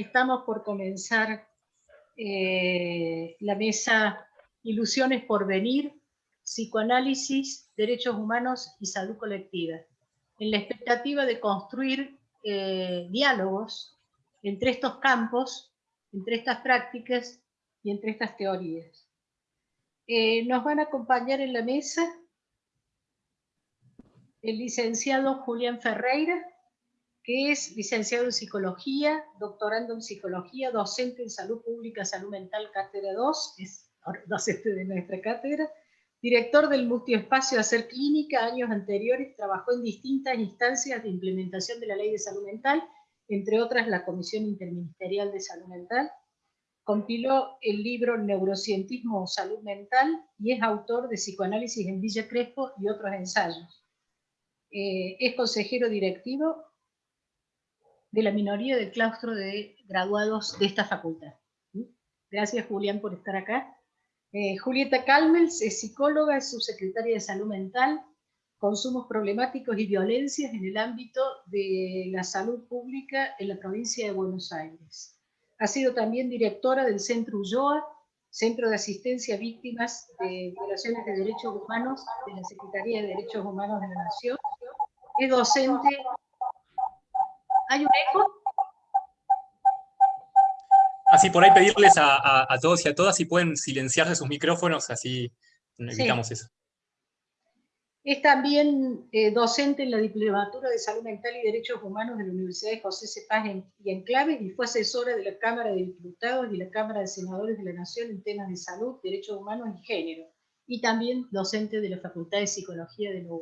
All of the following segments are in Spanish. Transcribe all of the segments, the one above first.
estamos por comenzar eh, la mesa Ilusiones por venir, psicoanálisis, derechos humanos y salud colectiva, en la expectativa de construir eh, diálogos entre estos campos, entre estas prácticas y entre estas teorías. Eh, nos van a acompañar en la mesa el licenciado Julián Ferreira, que es licenciado en Psicología, doctorando en Psicología, docente en Salud Pública, Salud Mental, Cátedra 2, es docente de nuestra cátedra, director del multiespacio Hacer Clínica, años anteriores trabajó en distintas instancias de implementación de la Ley de Salud Mental, entre otras la Comisión Interministerial de Salud Mental, compiló el libro Neurocientismo o Salud Mental y es autor de Psicoanálisis en Villa Crespo y otros ensayos. Eh, es consejero directivo de la minoría del claustro de graduados de esta facultad. Gracias, Julián, por estar acá. Eh, Julieta Calmels es psicóloga, es subsecretaria de Salud Mental, consumos problemáticos y violencias en el ámbito de la salud pública en la provincia de Buenos Aires. Ha sido también directora del Centro Ulloa, Centro de Asistencia a Víctimas de Violaciones de Derechos Humanos de la Secretaría de Derechos Humanos de la Nación. Es docente ¿Hay un eco? Así por ahí pedirles a, todos y a todas si pueden silenciarse sus micrófonos, así evitamos eso. Es también eh, docente en la Diplomatura de Salud Mental y Derechos Humanos de la Universidad de José Cepaz y Enclaves y fue asesora de la Cámara de Diputados y la Cámara de Senadores de la Nación en temas de salud, derechos humanos y género. Y también docente de la Facultad de Psicología de la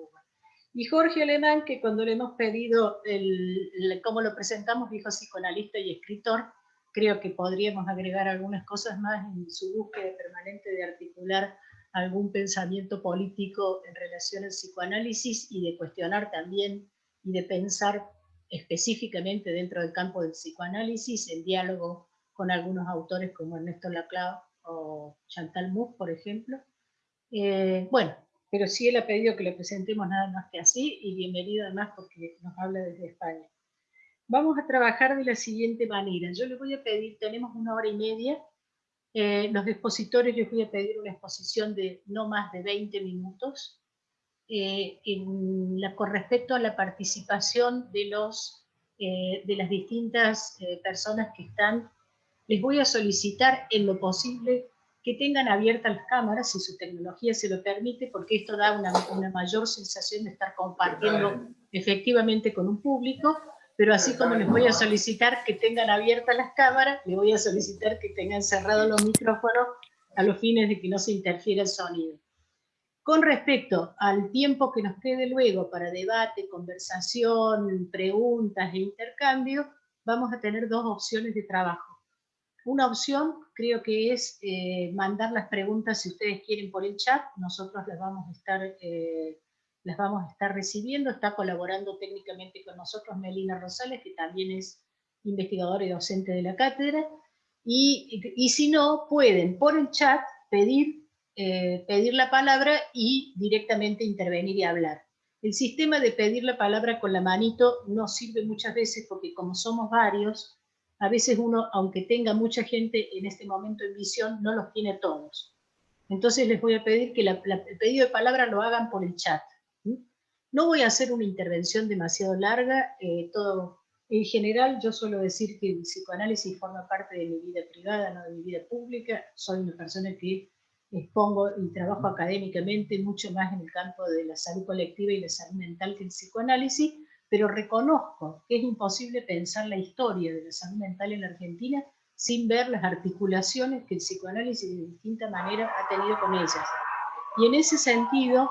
y Jorge Alemán, que cuando le hemos pedido el, cómo lo presentamos, dijo psicoanalista y escritor, creo que podríamos agregar algunas cosas más en su búsqueda permanente de articular algún pensamiento político en relación al psicoanálisis y de cuestionar también y de pensar específicamente dentro del campo del psicoanálisis en diálogo con algunos autores como Ernesto Laclau o Chantal Mouffe, por ejemplo. Eh, bueno, pero sí él ha pedido que le presentemos nada más que así, y bienvenido además porque nos habla desde España. Vamos a trabajar de la siguiente manera. Yo les voy a pedir, tenemos una hora y media, eh, los expositores les voy a pedir una exposición de no más de 20 minutos, eh, con respecto a la participación de, los, eh, de las distintas personas que están, les voy a solicitar en lo posible que tengan abiertas las cámaras, si su tecnología se lo permite, porque esto da una, una mayor sensación de estar compartiendo efectivamente con un público, pero así como les voy a solicitar que tengan abiertas las cámaras, les voy a solicitar que tengan cerrados los micrófonos a los fines de que no se interfiera el sonido. Con respecto al tiempo que nos quede luego para debate, conversación, preguntas e intercambio, vamos a tener dos opciones de trabajo. Una opción creo que es eh, mandar las preguntas si ustedes quieren por el chat, nosotros las vamos a estar, eh, las vamos a estar recibiendo, está colaborando técnicamente con nosotros Melina Rosales, que también es investigadora y docente de la cátedra, y, y si no, pueden por el chat pedir, eh, pedir la palabra y directamente intervenir y hablar. El sistema de pedir la palabra con la manito no sirve muchas veces porque como somos varios, a veces uno, aunque tenga mucha gente en este momento en visión, no los tiene todos. Entonces les voy a pedir que el pedido de palabra lo hagan por el chat. No voy a hacer una intervención demasiado larga, eh, todo, en general yo suelo decir que el psicoanálisis forma parte de mi vida privada, no de mi vida pública, soy una persona que expongo y trabajo académicamente mucho más en el campo de la salud colectiva y la salud mental que el psicoanálisis, pero reconozco que es imposible pensar la historia de la salud mental en la Argentina sin ver las articulaciones que el psicoanálisis de distinta manera ha tenido con ellas. Y en ese sentido,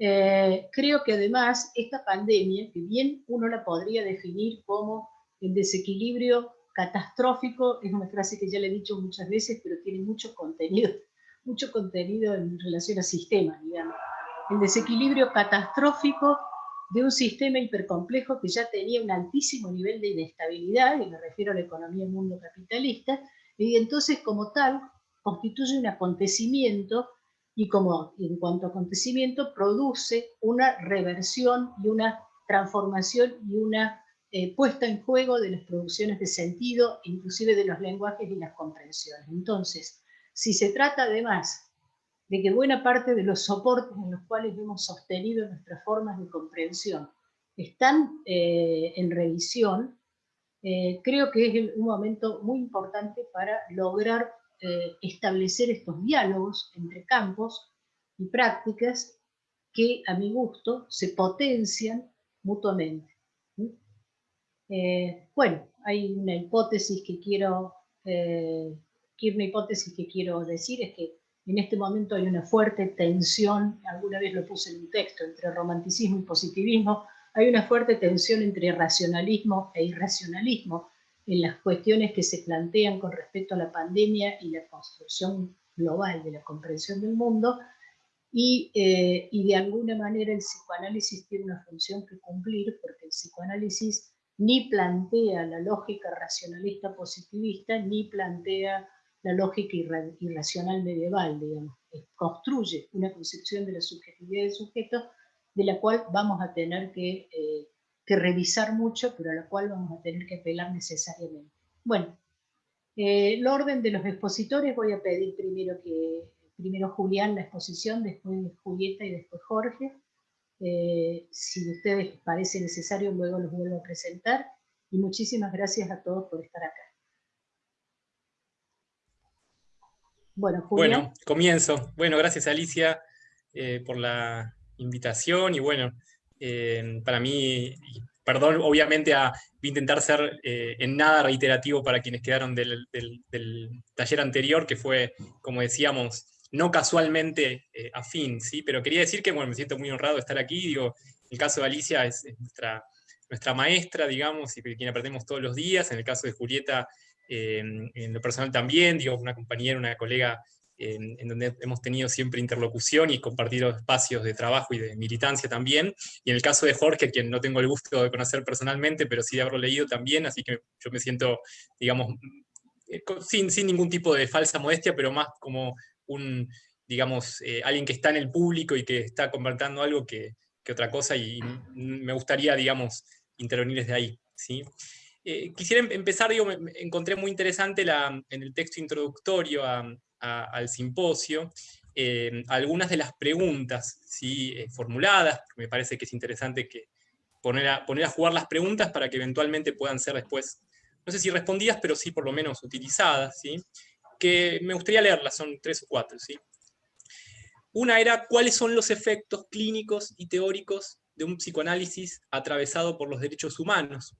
eh, creo que además esta pandemia, que bien uno la podría definir como el desequilibrio catastrófico, es una frase que ya le he dicho muchas veces, pero tiene mucho contenido, mucho contenido en relación al sistema, digamos. El desequilibrio catastrófico de un sistema hipercomplejo que ya tenía un altísimo nivel de inestabilidad, y me refiero a la economía del mundo capitalista, y entonces como tal constituye un acontecimiento y como en cuanto a acontecimiento produce una reversión y una transformación y una eh, puesta en juego de las producciones de sentido, inclusive de los lenguajes y las comprensiones. Entonces, si se trata además de que buena parte de los soportes en los cuales hemos sostenido nuestras formas de comprensión están eh, en revisión, eh, creo que es un momento muy importante para lograr establecer estos diálogos entre campos y prácticas que a mi gusto se potencian mutuamente. Eh, bueno, hay una hipótesis que quiero, eh, una hipótesis que quiero decir, es que en este momento hay una fuerte tensión, alguna vez lo puse en un texto, entre romanticismo y positivismo, hay una fuerte tensión entre racionalismo e irracionalismo en las cuestiones que se plantean con respecto a la pandemia y la construcción global de la comprensión del mundo, y, eh, y de alguna manera el psicoanálisis tiene una función que cumplir, porque el psicoanálisis ni plantea la lógica racionalista positivista, ni plantea la lógica irracional medieval, digamos. Construye una concepción de la subjetividad del sujeto de la cual vamos a tener que, eh, que revisar mucho, pero a la cual vamos a tener que apelar necesariamente. Bueno, eh, el orden de los expositores voy a pedir primero que primero Julián la exposición, después Julieta y después Jorge. Eh, si ustedes parece necesario, luego los vuelvo a presentar. Y muchísimas gracias a todos por estar acá. Bueno, comienzo. Bueno, gracias Alicia eh, por la invitación y bueno, eh, para mí, perdón, obviamente a, intentar ser en nada reiterativo para quienes quedaron del, taller anterior, que fue, como decíamos, no casualmente eh, afín, ¿sí? Pero quería decir que, bueno, me siento muy honrado de estar aquí, digo, el caso de Alicia es, nuestra, nuestra maestra, digamos, y quien aprendemos todos los días, en el caso de Julieta, eh, en lo personal también, digo, una compañera, una colega en, donde hemos tenido siempre interlocución y compartido espacios de trabajo y de militancia también, y en el caso de Jorge, quien no tengo el gusto de conocer personalmente, pero sí de haberlo leído también, así que yo me siento, digamos, eh, sin, sin ningún tipo de falsa modestia, pero más como un, digamos, eh, alguien que está en el público y que está convertiendo algo que, otra cosa, y me gustaría, digamos, intervenir desde ahí. ¿sí? Eh, quisiera em, empezar, digo, encontré muy interesante en el texto introductorio al simposio, eh, algunas de las preguntas ¿sí? formuladas, me parece que es interesante que poner a, poner a jugar las preguntas para que eventualmente puedan ser después, no sé si respondidas, pero sí por lo menos utilizadas. ¿sí? que me gustaría leerlas, son tres o cuatro. ¿sí? Una era cuáles son los efectos clínicos y teóricos de un psicoanálisis atravesado por los derechos humanos.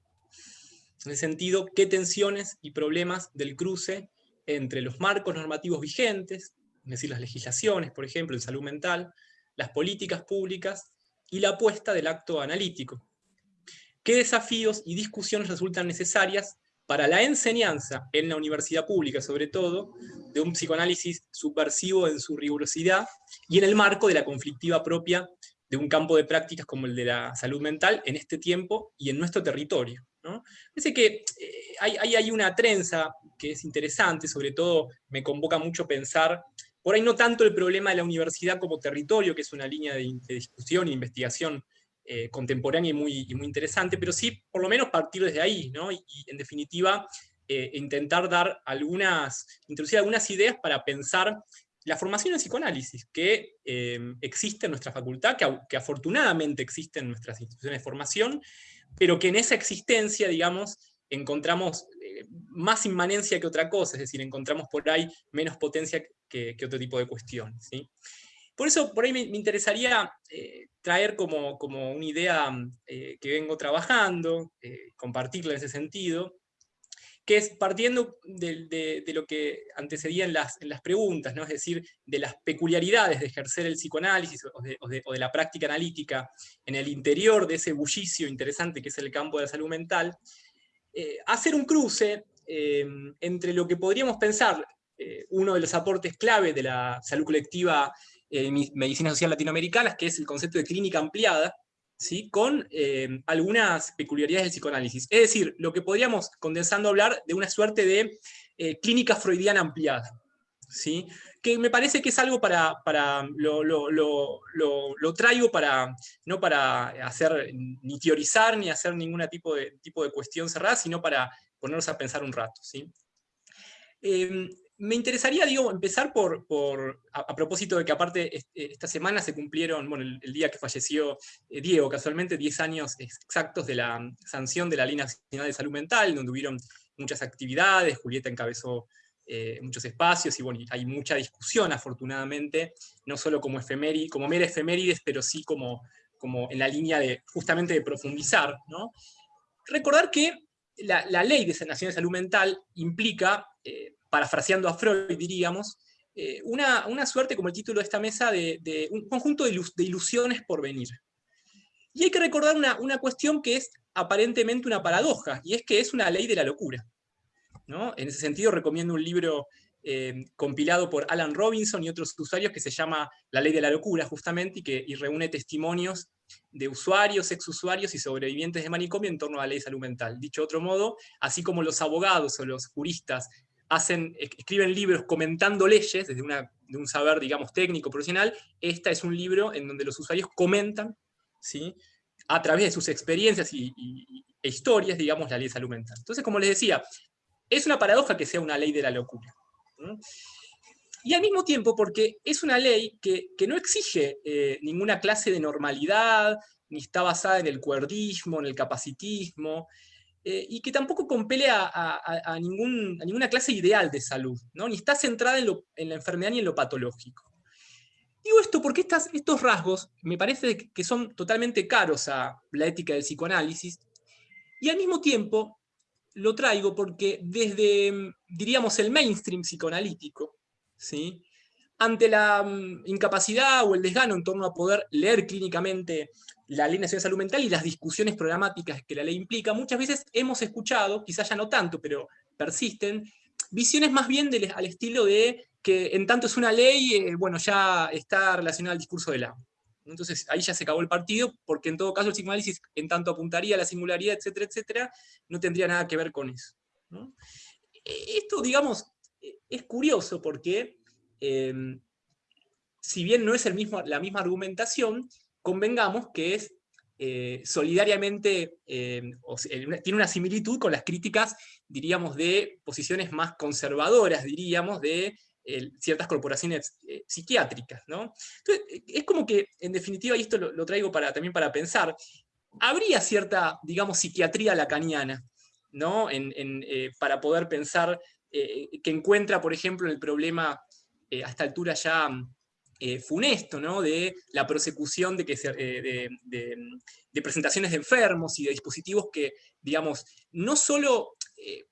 En el sentido, qué tensiones y problemas del cruce entre los marcos normativos vigentes, es decir, las legislaciones, por ejemplo, en salud mental, las políticas públicas y la apuesta del acto analítico. ¿Qué desafíos y discusiones resultan necesarias para la enseñanza en la universidad pública, sobre todo, de un psicoanálisis subversivo en su rigurosidad y en el marco de la conflictiva propia de un campo de prácticas como el de la salud mental en este tiempo y en nuestro territorio. ¿No? Parece que eh, hay, hay, una trenza que es interesante, sobre todo me convoca mucho pensar, por ahí no tanto el problema de la universidad como territorio, que es una línea de, de discusión e investigación eh, contemporánea y muy, muy interesante, pero sí por lo menos partir desde ahí, ¿no? y, en definitiva eh, intentar dar algunas, introducir algunas ideas para pensar la formación en psicoanálisis que eh, existe en nuestra facultad, que, que, afortunadamente existe en nuestras instituciones de formación, pero que en esa existencia, digamos, encontramos más inmanencia que otra cosa, es decir, encontramos por ahí menos potencia que, otro tipo de cuestiones. Por eso, por ahí me, interesaría eh, traer como, como, una idea eh, que vengo trabajando, eh, compartirla en ese sentido, que es partiendo de, lo que antecedía en las, en las preguntas, ¿no? es decir, de las peculiaridades de ejercer el psicoanálisis o de, la práctica analítica en el interior de ese bullicio interesante que es el campo de la salud mental, hacer un cruce entre lo que podríamos pensar uno de los aportes clave de la salud colectiva eh, medicina social latinoamericanas, que es el concepto de clínica ampliada, ¿sí? con eh, algunas peculiaridades del psicoanálisis. Es decir, lo que podríamos, condensando, hablar de una suerte de eh, clínica freudiana ampliada. ¿sí? que me parece que es algo para, para lo, lo, traigo para, no para hacer ni teorizar ni hacer ningún tipo de, tipo de cuestión cerrada, sino para ponernos a pensar un rato. ¿sí? Em, me interesaría, digo, empezar por, por a, propósito de que aparte esta semana se cumplieron, bueno, el, día que falleció eh, Diego, casualmente 10 años exactos de la sanción de la Ley Nacional de Salud Mental, donde hubieron muchas actividades, Julieta encabezó eh, muchos espacios, y bueno, hay mucha discusión afortunadamente, no solo como, efemérides, como mera efemérides, pero sí como, como en la línea de justamente de profundizar. ¿no? Recordar que la, ley de sanación de salud mental implica, eh, parafraseando a Freud diríamos, eh, una, una, suerte, como el título de esta mesa, de, un conjunto de, ilusiones por venir. Y hay que recordar una, una cuestión que es aparentemente una paradoja, y es que es una ley de la locura. En ese sentido recomiendo un libro eh, compilado por Alan Robinson y otros usuarios que se llama La Ley de la Locura, justamente, y que reúne testimonios de usuarios, exusuarios y sobrevivientes de manicomio en torno a la ley de salud mental. Dicho de otro modo, así como los abogados o los juristas hacen, escriben libros comentando leyes desde de un saber, digamos, técnico, profesional, esta es un libro en donde los usuarios comentan, ¿sí? a través de sus experiencias y, e historias, digamos, la ley de salud mental. Entonces, como les decía, es una paradoja que sea una ley de la locura. Y al mismo tiempo, porque es una ley que, no exige eh, ninguna clase de normalidad, ni está basada en el cuerdismo, en el capacitismo, eh, y que tampoco compele a, ninguna clase ideal de salud, ¿no? ni está centrada en, la enfermedad ni en lo patológico. Digo esto porque estos rasgos me parece que son totalmente caros a la ética del psicoanálisis, y al mismo tiempo lo traigo porque desde, diríamos, el mainstream psicoanalítico, ¿sí? Ante la mm, incapacidad o el desgano en torno a poder leer clínicamente la Ley Nacional de Salud Mental y las discusiones programáticas que la ley implica, muchas veces hemos escuchado, quizás ya no tanto, pero persisten, visiones más bien al estilo de que en tanto es una ley, eh, bueno, ya está relacionada al discurso del amo. Entonces ahí ya se acabó el partido, porque en todo caso el psicoanálisis, en tanto apuntaría a la singularidad, etcétera, etcétera, no tendría nada que ver con eso. E, esto, digamos, e, es curioso porque, em, si bien no es el mismo, la misma argumentación, convengamos que es eh, solidariamente, em, tiene una similitud con las críticas, diríamos, de posiciones más conservadoras, diríamos, de ciertas corporaciones eh, psiquiátricas. ¿no? Eh, es como que, en definitiva, y esto lo, traigo para, también para pensar, habría cierta, digamos, psiquiatría lacaniana, ¿no? Eh, para poder pensar que encuentra, por ejemplo, en el problema a esta altura ya funesto, ¿no? de la persecución de, que de, presentaciones de enfermos y de dispositivos que, digamos, no solo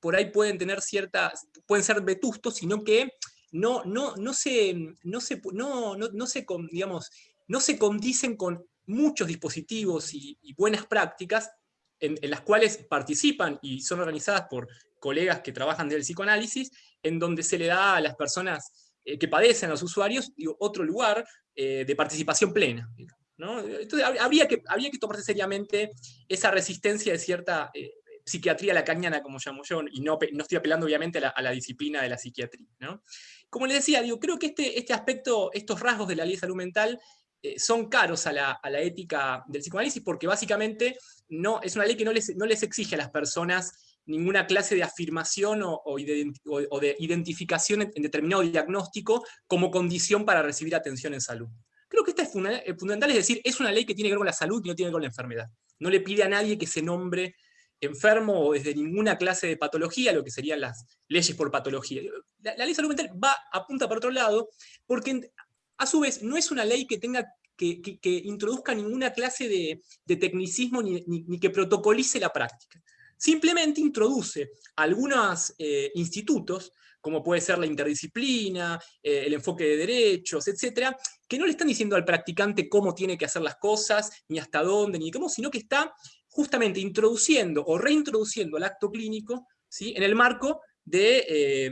por ahí pueden tener ciertas, pueden ser vetustos, sino que no, no, no, se, no, se, no, no, se, digamos, no se condicen con muchos dispositivos y, buenas prácticas en, las cuales participan y son organizadas por colegas que trabajan del psicoanálisis, en donde se le da a las personas eh, que padecen, a los usuarios, otro lugar eh, de participación plena. Entonces habría que, que tomarse seriamente esa resistencia de cierta eh, psiquiatría lacaniana, como llamo yo, y no, no estoy apelando obviamente a la, disciplina de la psiquiatría. ¿no? Como les decía, digo, creo que este, este aspecto, estos rasgos de la ley de salud mental eh, son caros a la, ética del psicoanálisis porque básicamente no, es una ley que no les, no les exige a las personas ninguna clase de afirmación o, de, identificación en, determinado diagnóstico como condición para recibir atención en salud. Creo que esta es fundamental, es decir, es una ley que tiene que ver con la salud y no tiene que ver con la enfermedad. No le pide a nadie que se nombre enfermo o desde ninguna clase de patología, lo que serían las leyes por patología. La, ley de salud mental va, apunta para otro lado, porque a su vez no es una ley que tenga que, introduzca ninguna clase de, tecnicismo ni, que protocolice la práctica. Simplemente introduce algunos eh, institutos, como puede ser la interdisciplina, eh, el enfoque de derechos, etcétera, que no le están diciendo al practicante cómo tiene que hacer las cosas, ni hasta dónde, ni cómo, sino que está justamente introduciendo o reintroduciendo el acto clínico ¿sí? en el marco del de, eh,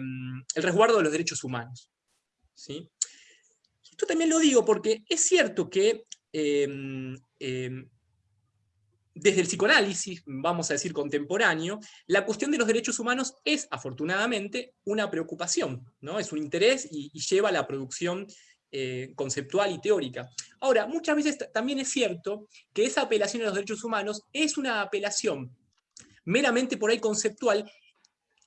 resguardo de los derechos humanos. ¿sí? Esto también lo digo porque es cierto que desde el psicoanálisis, vamos a decir contemporáneo, la cuestión de los derechos humanos es, afortunadamente, una preocupación, ¿no? es un interés y, lleva a la producción eh, conceptual y teórica. Ahora, muchas veces también es cierto que esa apelación a los derechos humanos es una apelación meramente por ahí conceptual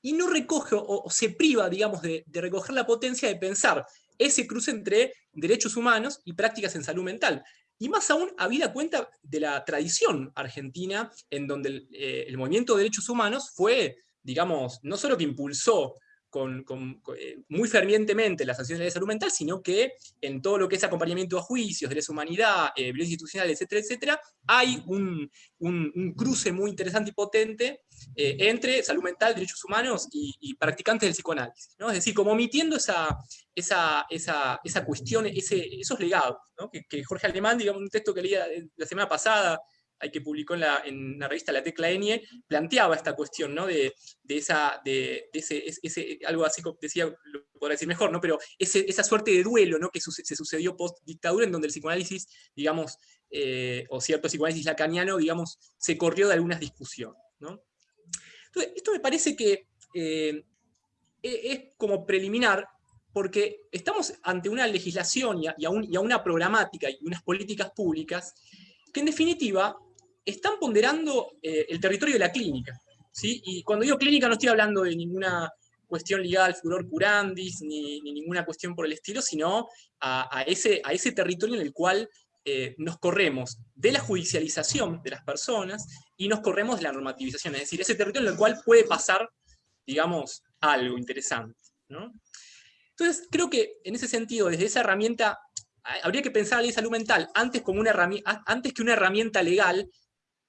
y no recoge o, se priva, digamos, de, de recoger la potencia de pensar ese cruce entre derechos humanos y prácticas en salud mental. Y más aún, habida cuenta de la tradición argentina, en donde el, eh, el movimiento de derechos humanos fue, digamos, no solo que impulsó con, eh, muy fervientemente las acciones de salud mental, sino que en todo lo que es acompañamiento a juicios, de humanidad, eh, violencia institucional, etcétera, etcétera, hay un, cruce muy interesante y potente eh, entre salud mental, derechos humanos y, practicantes del psicoanálisis. Es decir, como omitiendo esa, esa, esa, esa cuestión, ese, esos legados, que, que, Jorge Alemán, digamos, un texto que leía la semana pasada, que publicó en la, en la revista La Tecla Enie, planteaba esta cuestión, ¿no? De, de esa, de, ese, algo así, decía, lo podrá decir mejor, ¿no? Pero esa suerte de duelo, ¿no? Que se sucedió post-dictadura, en donde el psicoanálisis, digamos, eh, o cierto psicoanálisis lacaniano, digamos, se corrió de algunas discusiones, ¿no? Entonces, esto me parece que eh, e, es como preliminar porque estamos ante una legislación y a, una programática y unas políticas públicas que en definitiva están ponderando eh, el territorio de la clínica. ¿sí? Y cuando digo clínica no estoy hablando de ninguna cuestión ligada al furor curandis, ni, ninguna cuestión por el estilo, sino a, ese, a ese territorio en el cual eh, nos corremos de la judicialización de las personas y nos corremos de la normativización, es decir, ese territorio en el cual puede pasar, digamos, algo interesante. Entonces, creo que en ese sentido, desde esa herramienta, habría que pensar la ley de salud mental antes, como una antes que una herramienta legal,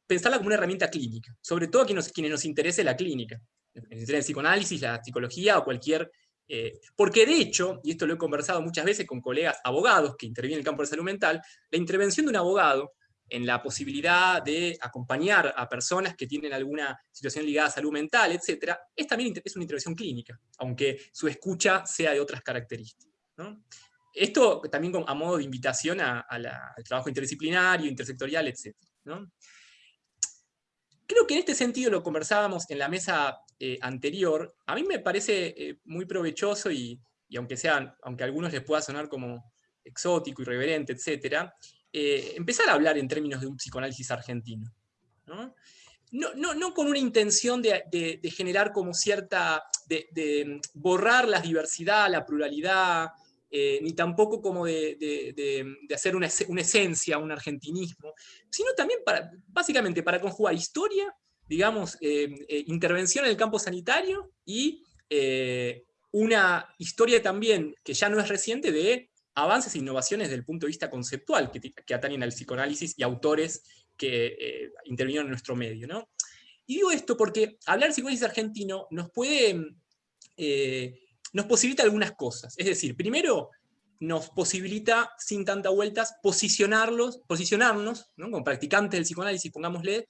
pensarla como una herramienta clínica, sobre todo a quienes, nos interese la clínica, el psicoanálisis, la psicología o cualquier... Eh, porque de hecho, y esto lo he conversado muchas veces con colegas abogados que intervienen en el campo de salud mental, la intervención de un abogado en la posibilidad de acompañar a personas que tienen alguna situación ligada a salud mental, etc., es también es una intervención clínica, aunque su escucha sea de otras características. Esto también a modo de invitación al trabajo interdisciplinario, intersectorial, etc. Creo que en este sentido lo conversábamos en la mesa eh, anterior. A mí me parece eh, muy provechoso y, aunque, sean, aunque a algunos les pueda sonar como exótico, irreverente, etc., eh, empezar a hablar en términos de un psicoanálisis argentino. ¿no? No, con una intención de, generar como cierta, de, borrar la diversidad, la pluralidad, ni tampoco como de, hacer una, esencia, un argentinismo, sino también para, básicamente para conjugar historia, digamos, eh, eh, intervención en el campo sanitario y eh, una historia también que ya no es reciente de avances e innovaciones desde el punto de vista conceptual que, que atañen al psicoanálisis y autores que intervinieron en nuestro medio. ¿no? Y digo esto porque hablar de psicoanálisis argentino nos puede, nos posibilita algunas cosas. Es decir, primero, nos posibilita, sin tanta vueltas, posicionarlos, posicionarnos, como practicantes del psicoanálisis, pongámosle,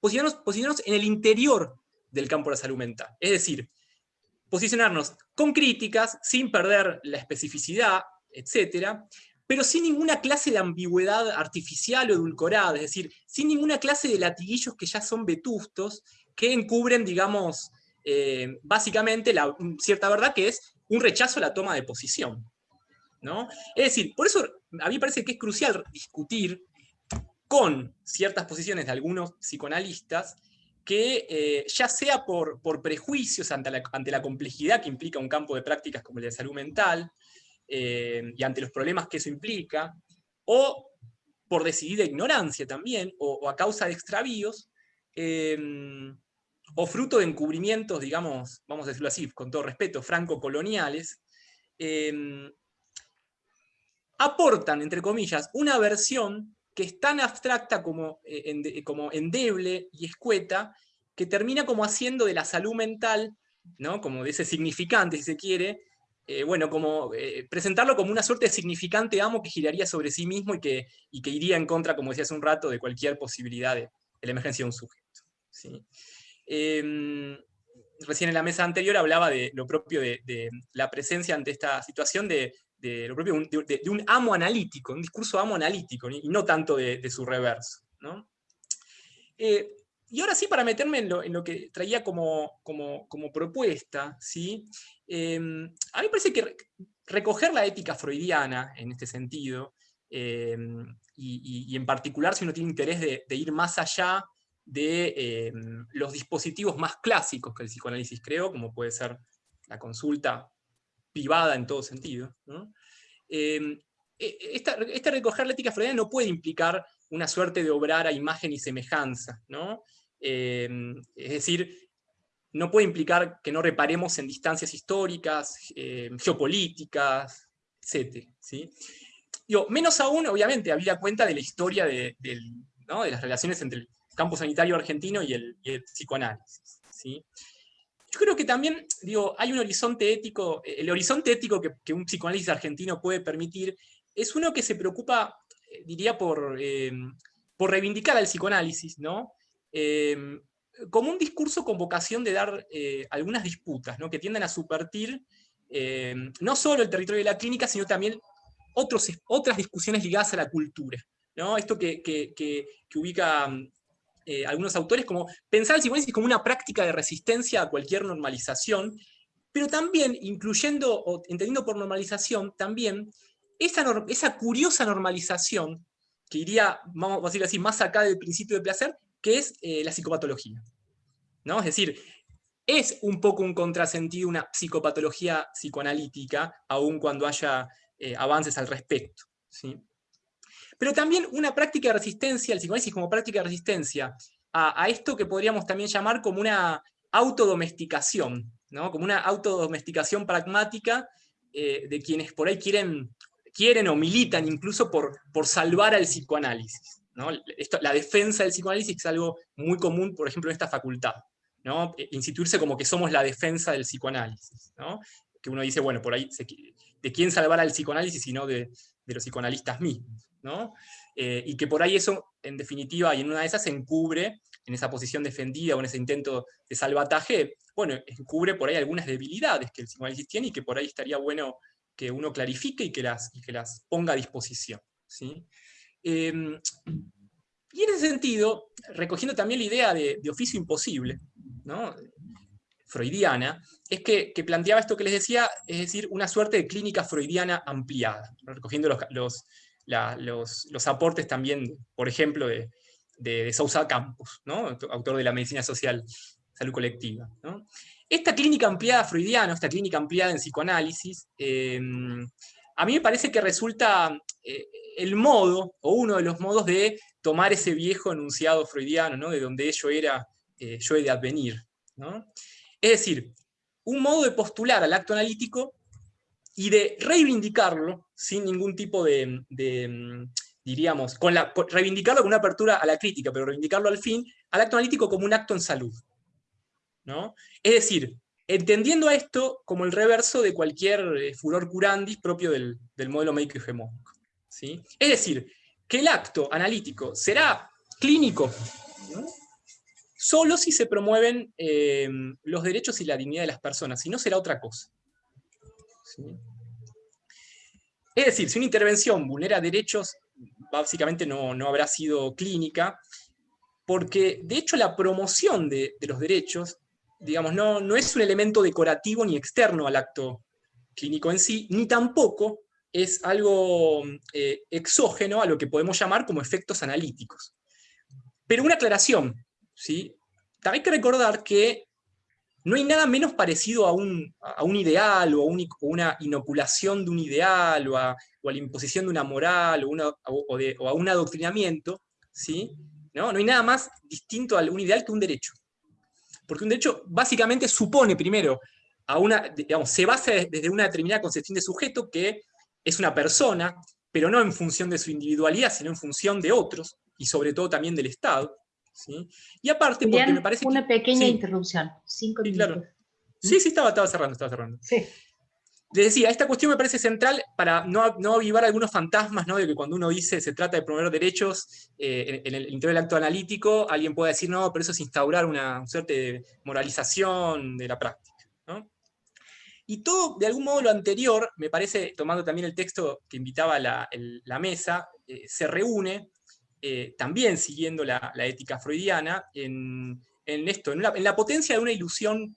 posicionarnos, posicionarnos en el interior del campo de la salud mental. Es decir, posicionarnos con críticas, sin perder la especificidad, etc., pero sin ninguna clase de ambigüedad artificial o edulcorada, es decir, sin ninguna clase de latiguillos que ya son vetustos, que encubren, digamos, eh, básicamente la cierta verdad que es un rechazo a la toma de posición. Es decir, por eso a mí me parece que es crucial discutir con ciertas posiciones de algunos psicoanalistas que eh, ya sea por, por prejuicios ante la, ante la, complejidad que implica un campo de prácticas como el de salud mental, eh, y ante los problemas que eso implica, o por decidida ignorancia también, o, a causa de extravíos, o fruto de encubrimientos, digamos, vamos a decirlo así, con todo respeto, franco-coloniales, aportan, entre comillas, una versión que es tan abstracta como, eh, como endeble y escueta, que termina como haciendo de la salud mental, ¿no? como de ese significante, si se quiere, eh, bueno, como eh, presentarlo como una suerte de significante amo que giraría sobre sí mismo y que, y que iría en contra, como decía hace un rato, de cualquier posibilidad de, la emergencia de un sujeto. Em, recién en la mesa anterior hablaba de lo propio de, la presencia ante esta situación de, lo propio, de, un amo analítico, un discurso amo analítico, y no tanto de, su reverso. Eh, y ahora sí, para meterme en lo, que traía como, como, propuesta, ¿sí? Em, a mí me parece que recoger la ética freudiana en este sentido, em, y, en particular si uno tiene interés de, ir más allá de em, los dispositivos más clásicos que el psicoanálisis creó, como puede ser la consulta privada en todo sentido. E, e, esta, este recoger la ética freudiana no puede implicar una suerte de obrar a imagen y semejanza. ¿no? Em, es decir, no puede implicar que no reparemos en distancias históricas, geopolíticas, etc. ¿sí? menos aún, obviamente, había cuenta de la historia de, las relaciones entre el campo sanitario argentino y el, psicoanálisis. Yo creo que también, digo, hay un horizonte ético, el horizonte ético que, un psicoanálisis argentino puede permitir, es uno que se preocupa, eh, diría, por, em, por reivindicar al psicoanálisis, ¿no? Em, como un discurso con vocación de dar eh, algunas disputas, ¿no? que tienden a subvertir no solo el territorio de la clínica, sino también otros, otras discusiones ligadas a la cultura. ¿no? Esto que, ubica eh, algunos autores como pensar el psicoanálisis como una práctica de resistencia a cualquier normalización, pero también incluyendo, o entendiendo por normalización, también esa, esa curiosa normalización que iría, vamos a decir así, más acá del principio de placer, que es eh, la psicopatología. ¿no? Es decir, es un poco un contrasentido una psicopatología psicoanalítica, aun cuando haya eh, avances al respecto. ¿sí? Pero también una práctica de resistencia, el psicoanálisis como práctica de resistencia, a, esto que podríamos también llamar como una autodomesticación, ¿no? como una autodomesticación pragmática eh, de quienes por ahí quieren, quieren o militan incluso por, por salvar al psicoanálisis la defensa del psicoanálisis es algo muy común, por ejemplo, en esta facultad. ¿no? E, instituirse como que somos la defensa del psicoanálisis. Que uno dice, bueno, por ahí, ¿de quién salvar al psicoanálisis sino de, los psicoanalistas mismos? ¿No? Eh, y que por ahí eso, en definitiva, y en una de esas encubre, en esa posición defendida o en ese intento de salvataje, bueno, encubre por ahí algunas debilidades que el psicoanálisis tiene y que por ahí estaría bueno que uno clarifique y que las, que las ponga a disposición. ¿sí? Em, y en ese sentido, recogiendo también la idea de, oficio imposible, freudiana, es que, planteaba esto que les decía, es decir, una suerte de clínica freudiana ampliada, recogiendo los, aportes también, por ejemplo, de, de, Sousa Campos, autor de la medicina social, salud colectiva. Esta clínica ampliada freudiana, esta clínica ampliada en psicoanálisis, em, a mí me parece que resulta eh, el modo, o uno de los modos de tomar ese viejo enunciado freudiano, ¿no? de donde ello era, eh, yo he de advenir. Es decir, un modo de postular al acto analítico y de reivindicarlo sin ningún tipo de, diríamos, con la, reivindicarlo con una apertura a la crítica, pero reivindicarlo al fin, al acto analítico como un acto en salud. ¿no? Es decir, entendiendo esto como el reverso de cualquier eh, furor curandis propio del, del modelo médico hegemónico. Es decir, que el acto analítico será clínico solo si se promueven eh, los derechos y la dignidad de las personas, si no será otra cosa. Es decir, si una intervención vulnera derechos, básicamente no, habrá sido clínica, porque de hecho la promoción de, los derechos, digamos, no, no es un elemento decorativo ni externo al acto clínico en sí, ni tampoco es algo eh, exógeno a lo que podemos llamar como efectos analíticos. Pero una aclaración, ¿sí? Hay que recordar que no hay nada menos parecido a un, ideal o a, una inoculación de un ideal o a, la imposición de una moral o, a un adoctrinamiento, ¿sí? ¿No? no hay nada más distinto a un ideal que un derecho. Porque un derecho básicamente supone primero, a una, se basa desde una determinada concepción de sujeto que es una persona, pero no en función de su individualidad, sino en función de otros, y sobre todo también del Estado. ¿Sí? Y aparte, porque me parece Una pequeña interrupción, cinco sí, Claro. Sí, sí, estaba, estaba cerrando, estaba cerrando. Sí. Les decía, esta cuestión me parece central para no, no avivar algunos fantasmas, ¿no? de que cuando uno dice se trata de promover derechos eh, en, el interior del acto analítico, alguien puede decir, no, pero eso es instaurar una, suerte de moralización de la práctica. Y todo, de algún modo, lo anterior, me parece, tomando también el texto que invitaba la, la mesa, eh, se reúne también siguiendo la, ética freudiana, en, esto, en, la potencia de una ilusión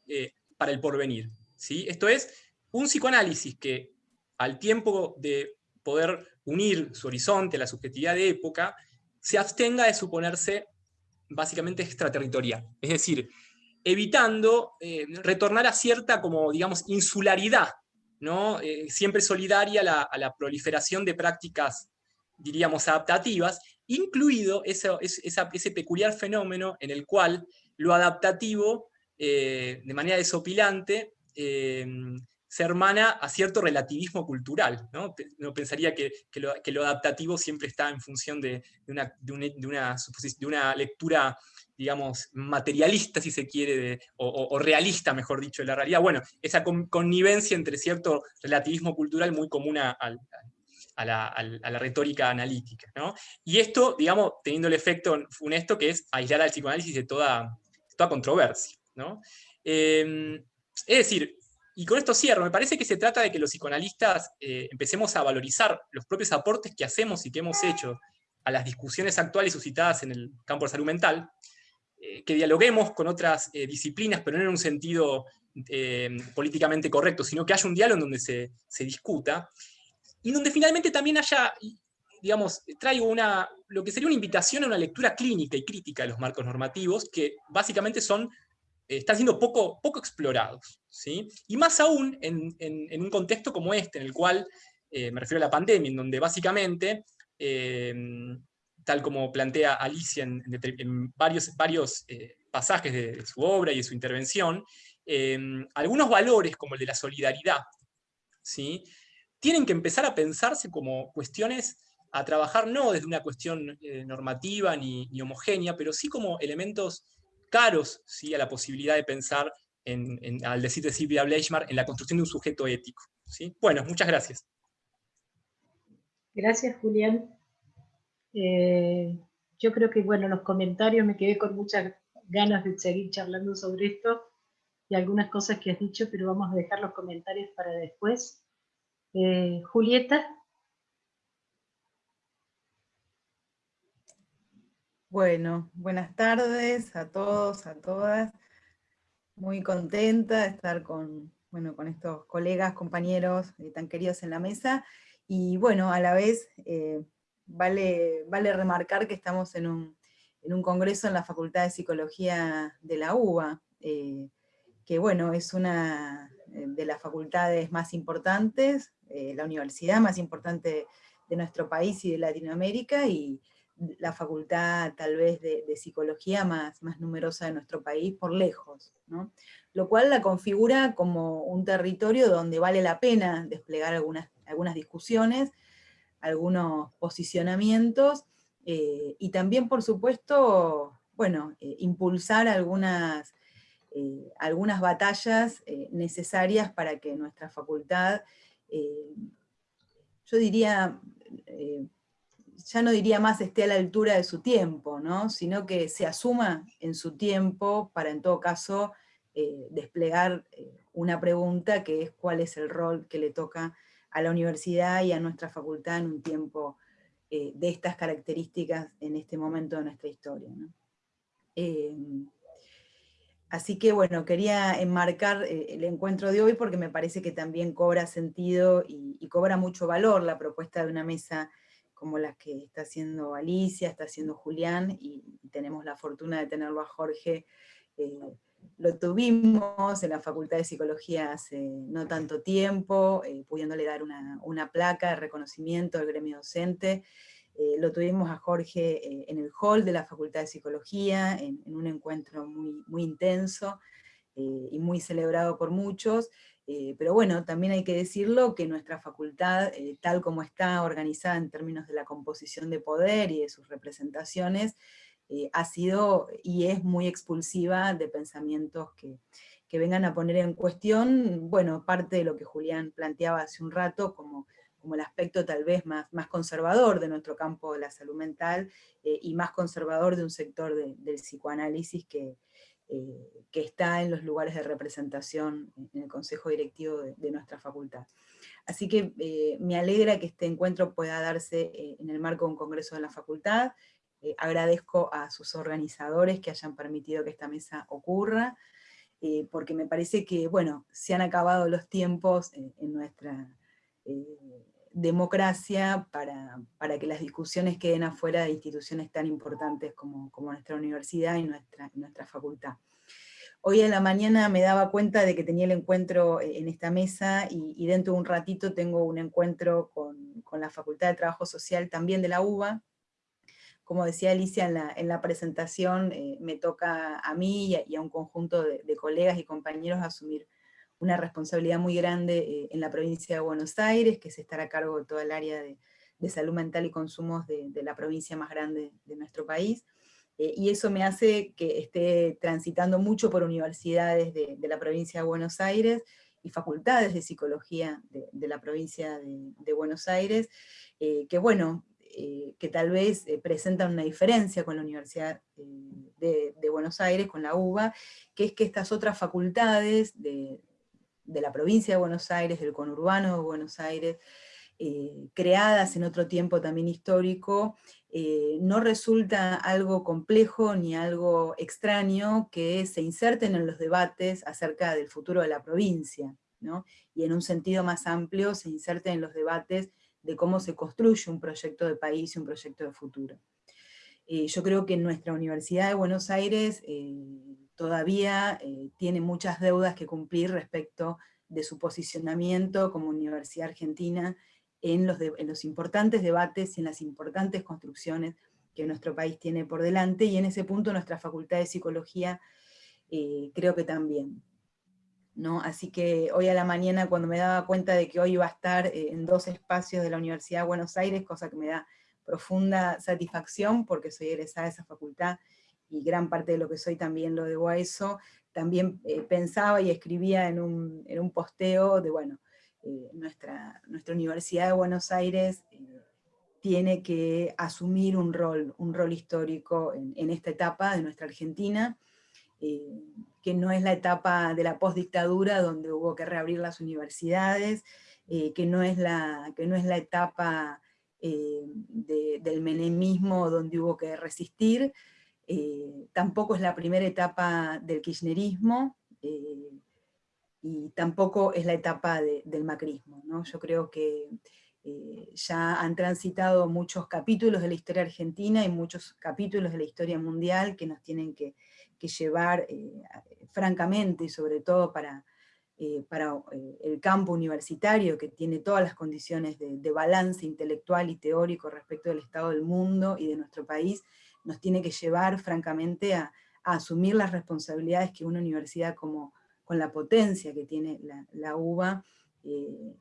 para el porvenir. ¿sí? Esto es, un psicoanálisis que al tiempo de poder unir su horizonte a la subjetividad de época, se abstenga de suponerse básicamente extraterritorial. Es decir, evitando eh, retornar a cierta, como digamos, insularidad, ¿no? Eh, siempre solidaria a la, proliferación de prácticas, diríamos, adaptativas, incluido ese, peculiar fenómeno en el cual lo adaptativo, eh, de manera desopilante, se hermana a cierto relativismo cultural. ¿no? Pensaría que, lo, adaptativo siempre está en función de, una, de, una, lectura, digamos, materialista, si se quiere, o, realista, mejor dicho, de la realidad. Bueno, esa connivencia entre cierto relativismo cultural muy común a, la, retórica analítica. Y esto, digamos, teniendo el efecto funesto que es aislar al psicoanálisis de toda, toda controversia. Eh, es decir, y con esto cierro, me parece que se trata de que los psicoanalistas eh, empecemos a valorizar los propios aportes que hacemos y que hemos hecho a las discusiones actuales suscitadas en el campo de salud mental, eh, que dialoguemos con otras eh, disciplinas, pero no en un sentido políticamente correcto, sino que haya un diálogo en donde se, se, discuta, y donde finalmente también haya, digamos, traigo una, lo que sería una invitación a una lectura clínica y crítica de los marcos normativos, que básicamente son están siendo poco, poco explorados. ¿sí? Y más aún en, un contexto como este, en el cual, eh, me refiero a la pandemia, en donde básicamente, eh, tal como plantea Alicia en, varios, varios eh, pasajes de, su obra y de su intervención, algunos valores como el de la solidaridad, ¿sí? Tienen que empezar a pensarse como cuestiones a trabajar no desde una cuestión normativa ni, ni homogénea, pero sí como elementos caros ¿sí? a la posibilidad de pensar, en, al decir de Silvia Bleichmar, en la construcción de un sujeto ético. ¿sí? Bueno, muchas gracias. Gracias, Julián. Eh, yo creo que, bueno, los comentarios me quedé con muchas ganas de seguir charlando sobre esto y algunas cosas que has dicho, pero vamos a dejar los comentarios para después. Eh, Julieta. Bueno, buenas tardes a todos, a todas. Muy contenta de estar con, bueno, con estos colegas, compañeros eh, tan queridos en la mesa. Y bueno, a la vez eh, vale, vale remarcar que estamos en un, congreso en la Facultad de Psicología de la UBA, que bueno, es una de las facultades más importantes, la universidad más importante de nuestro país y de Latinoamérica, y la facultad tal vez de, psicología más, más numerosa de nuestro país por lejos, lo cual la configura como un territorio donde vale la pena desplegar algunas, algunas discusiones, algunos posicionamientos, eh, y también por supuesto, bueno, eh, impulsar algunas, eh, algunas batallas necesarias para que nuestra facultad, yo diría, ya no diría más esté a la altura de su tiempo, ¿no? sino que se asuma en su tiempo para en todo caso eh, desplegar eh, una pregunta que es cuál es el rol que le toca a la universidad y a nuestra facultad en un tiempo eh, de estas características en este momento de nuestra historia. Así que bueno, quería enmarcar el encuentro de hoy porque me parece que también cobra sentido y, cobra mucho valor la propuesta de una mesa como las que está haciendo Alicia, está haciendo Julián, y, tenemos la fortuna de tenerlo a Jorge. Eh, lo tuvimos en la Facultad de Psicología hace no tanto tiempo, eh, pudiéndole dar una, placa de reconocimiento al gremio docente. Eh, lo tuvimos a Jorge en el hall de la Facultad de Psicología, en, un encuentro muy, muy intenso y muy celebrado por muchos, eh, pero bueno, también hay que decirlo que nuestra facultad, eh, tal como está organizada en términos de la composición de poder y de sus representaciones, eh, ha sido y es muy expulsiva de pensamientos que, vengan a poner en cuestión, bueno, parte de lo que Julián planteaba hace un rato, como, como el aspecto tal vez más, más conservador de nuestro campo de la salud mental, y más conservador de un sector del psicoanálisis que, eh, que está en los lugares de representación en el consejo directivo de, nuestra facultad. Así que eh, me alegra que este encuentro pueda darse eh, en el marco de un congreso de la facultad, eh, agradezco a sus organizadores que hayan permitido que esta mesa ocurra, eh, porque me parece que, bueno, se han acabado los tiempos en nuestra democracia para, que las discusiones queden afuera de instituciones tan importantes como, nuestra universidad y nuestra, nuestra facultad. Hoy en la mañana me daba cuenta de que tenía el encuentro eh, en esta mesa y, dentro de un ratito tengo un encuentro con, la Facultad de Trabajo Social también de la UBA. Como decía Alicia en la, presentación, eh, me toca a mí y a, un conjunto de, colegas y compañeros asumir una responsabilidad muy grande eh, en la provincia de Buenos Aires, que es estar a cargo de toda el área de, salud mental y consumos de, de la provincia más grande de nuestro país. Eh, y eso me hace que esté transitando mucho por universidades de, la provincia de Buenos Aires y facultades de psicología de, la provincia de, Buenos Aires, eh, que bueno, eh, que tal vez presentan una diferencia con la Universidad de, Buenos Aires, con la UBA, que es que estas otras facultades de, la provincia de Buenos Aires, del conurbano de Buenos Aires, creadas en otro tiempo también histórico, eh, no resulta algo complejo ni algo extraño que se inserten en los debates acerca del futuro de la provincia, y en un sentido más amplio se inserten en los debates de cómo se construye un proyecto de país y un proyecto de futuro. Eh, yo creo que nuestra Universidad de Buenos Aires eh, todavía tiene muchas deudas que cumplir respecto de su posicionamiento como universidad argentina en los, importantes debates y en las importantes construcciones que nuestro país tiene por delante, y en ese punto nuestra Facultad de Psicología eh, creo que también. ¿no? Así que hoy a la mañana cuando me daba cuenta de que hoy iba a estar eh, en dos espacios de la Universidad de Buenos Aires, cosa que me da profunda satisfacción porque soy egresada de esa facultad y gran parte de lo que soy también lo debo a eso, también eh, pensaba y escribía en un, en un posteo de, bueno, eh, nuestra, nuestra Universidad de Buenos Aires eh, tiene que asumir un rol, un rol histórico en, esta etapa de nuestra Argentina, que no es la etapa de la postdictadura donde hubo que reabrir las universidades, que, no es la, que no es la etapa del menemismo donde hubo que resistir, tampoco es la primera etapa del kirchnerismo, y tampoco es la etapa del macrismo. ¿no? Yo creo que eh, ya han transitado muchos capítulos de la historia argentina y muchos capítulos de la historia mundial que nos tienen que, llevar eh, francamente sobre todo para, eh, para el campo universitario que tiene todas las condiciones de, balance intelectual y teórico respecto del estado del mundo y de nuestro país, nos tiene que llevar francamente a asumir las responsabilidades que una universidad como, con la potencia que tiene la, UBA, eh,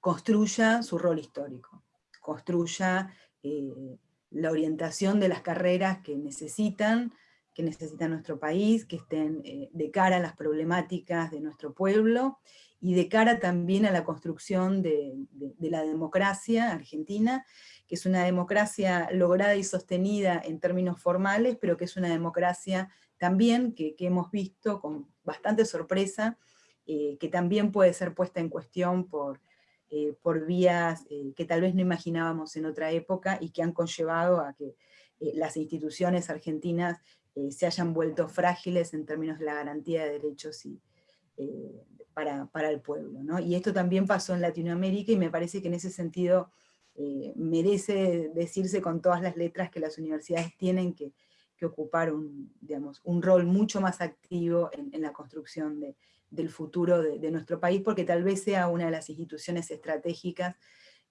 construya su rol histórico, construya eh, la orientación de las carreras que necesitan, que necesita nuestro país, que estén eh, de cara a las problemáticas de nuestro pueblo, y de cara también a la construcción de, la democracia argentina, que es una democracia lograda y sostenida en términos formales, pero que es una democracia también que, hemos visto con bastante sorpresa, eh, que también puede ser puesta en cuestión por, eh, por vías eh, que tal vez no imaginábamos en otra época y que han conllevado a que las instituciones argentinas se hayan vuelto frágiles en términos de la garantía de derechos y, para, para, el pueblo. ¿no? Y esto también pasó en Latinoamérica y me parece que en ese sentido merece decirse con todas las letras que las universidades tienen que, ocupar un, rol mucho más activo en, la construcción del futuro de, nuestro país, porque tal vez sea una de las instituciones estratégicas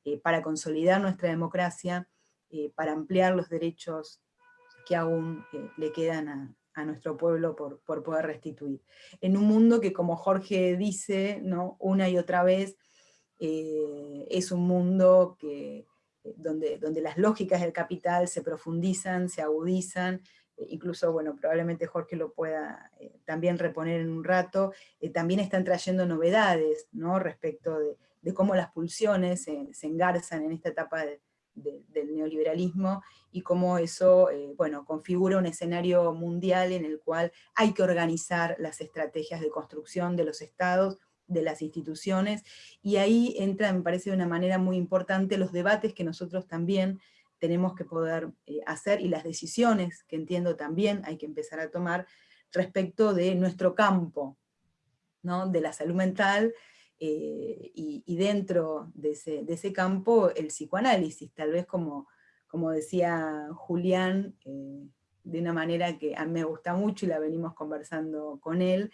eh, para consolidar nuestra democracia, eh, para ampliar los derechos que aún eh, le quedan a, nuestro pueblo por, poder restituir. En un mundo que, como Jorge dice una y otra vez, es un mundo que, donde, donde las lógicas del capital se profundizan, se agudizan, incluso, bueno, probablemente Jorge lo pueda eh, también reponer en un rato, eh, también están trayendo novedades, ¿no? Respecto de, cómo las pulsiones se engarzan en esta etapa del neoliberalismo, y cómo eso, eh, bueno, configura un escenario mundial en el cual hay que organizar las estrategias de construcción de los estados, de las instituciones, y ahí entra, me parece de una manera muy importante, los debates que nosotros también tenemos que poder eh, hacer y las decisiones que entiendo también hay que empezar a tomar respecto de nuestro campo, ¿no? de la salud mental, eh, y, dentro de ese, campo el psicoanálisis, tal vez como, como decía Julián, eh, de una manera que a mí me gusta mucho y la venimos conversando con él,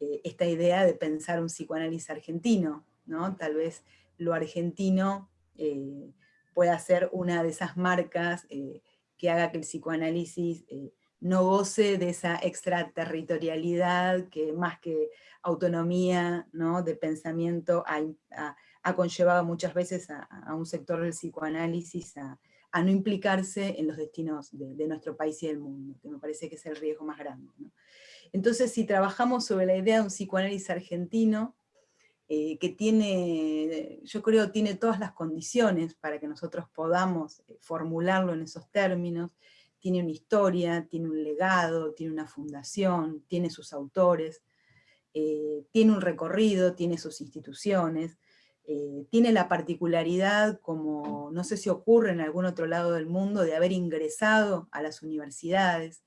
esta idea de pensar un psicoanálisis argentino, ¿no? tal vez lo argentino pueda ser una de esas marcas eh, que haga que el psicoanálisis eh, no goce de esa extraterritorialidad que más que autonomía ¿no? de pensamiento ha, conllevado muchas veces a, un sector del psicoanálisis a, no implicarse en los destinos de, nuestro país y del mundo, que me parece que es el riesgo más grande. Entonces, si trabajamos sobre la idea de un psicoanálisis argentino, eh, que tiene, yo creo, tiene todas las condiciones para que nosotros podamos eh, formularlo en esos términos, tiene una historia, tiene un legado, tiene una fundación, tiene sus autores, eh, tiene un recorrido, tiene sus instituciones, tiene la particularidad, como no sé si ocurre en algún otro lado del mundo, de haber ingresado a las universidades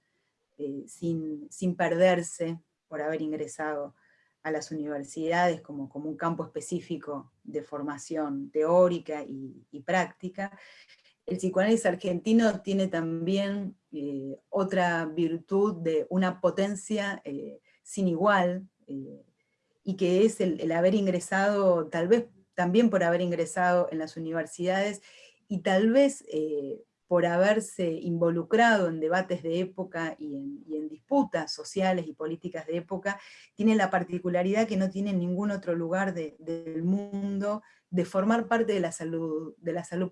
sin, sin perderse por haber ingresado a las universidades como, como un campo específico de formación teórica y, práctica. El psicoanálisis argentino tiene también eh, otra virtud de una potencia eh, sin igual, eh, y que es el, haber ingresado, tal vez también por haber ingresado en las universidades, y tal vez por haberse involucrado en debates de época y en, disputas sociales y políticas de época, tiene la particularidad que no tiene ningún otro lugar del mundo de formar parte de la salud,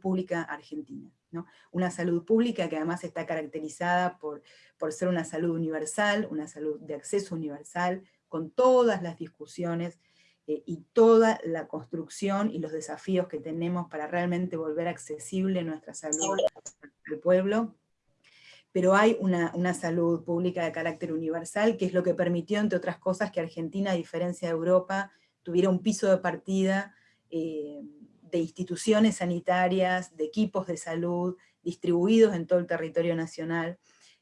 pública argentina. ¿no? Una salud pública que además está caracterizada por ser una salud universal, una salud de acceso universal, con todas las discusiones eh, y toda la construcción y los desafíos que tenemos para realmente volver accesible nuestra salud al pueblo, pero hay una, salud pública de carácter universal, que es lo que permitió, entre otras cosas, que Argentina, a diferencia de Europa, tuviera un piso de partida eh, de instituciones sanitarias, de equipos de salud, distribuidos en todo el territorio nacional,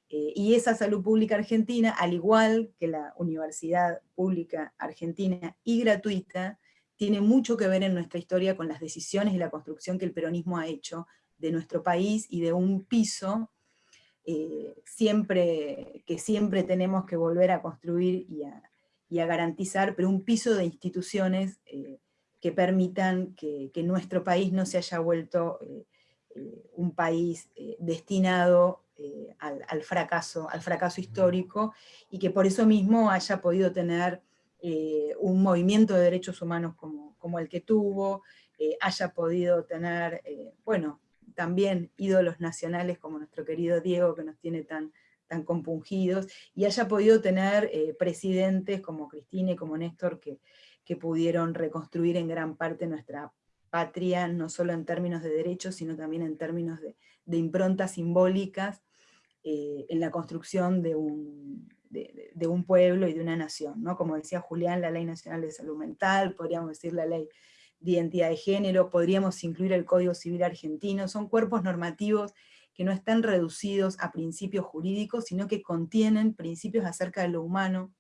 eh, y esa salud pública argentina, al igual que la universidad pública argentina y gratuita, tiene mucho que ver en nuestra historia con las decisiones y la construcción que el peronismo ha hecho de nuestro país y de un piso eh, siempre, que siempre tenemos que volver a construir y a, garantizar, pero un piso de instituciones eh, que permitan que, nuestro país no se haya vuelto un país destinado eh, al, fracaso, al fracaso histórico, y que por eso mismo haya podido tener eh, un movimiento de derechos humanos como, como el que tuvo, eh, haya podido tener, bueno, también ídolos nacionales como nuestro querido Diego, que nos tiene tan, tan compungidos, y haya podido tener presidentes como Cristina y como Néstor, que, que pudieron reconstruir en gran parte nuestra patria, no solo en términos de derechos, sino también en términos de, de improntas simbólicas eh, en la construcción de un, de, un, pueblo y de una nación, ¿no? Como decía Julián, la Ley Nacional de Salud Mental, podríamos decir la Ley de Identidad de Género, podríamos incluir el Código Civil Argentino, son cuerpos normativos que no están reducidos a principios jurídicos, sino que contienen principios acerca de lo humano,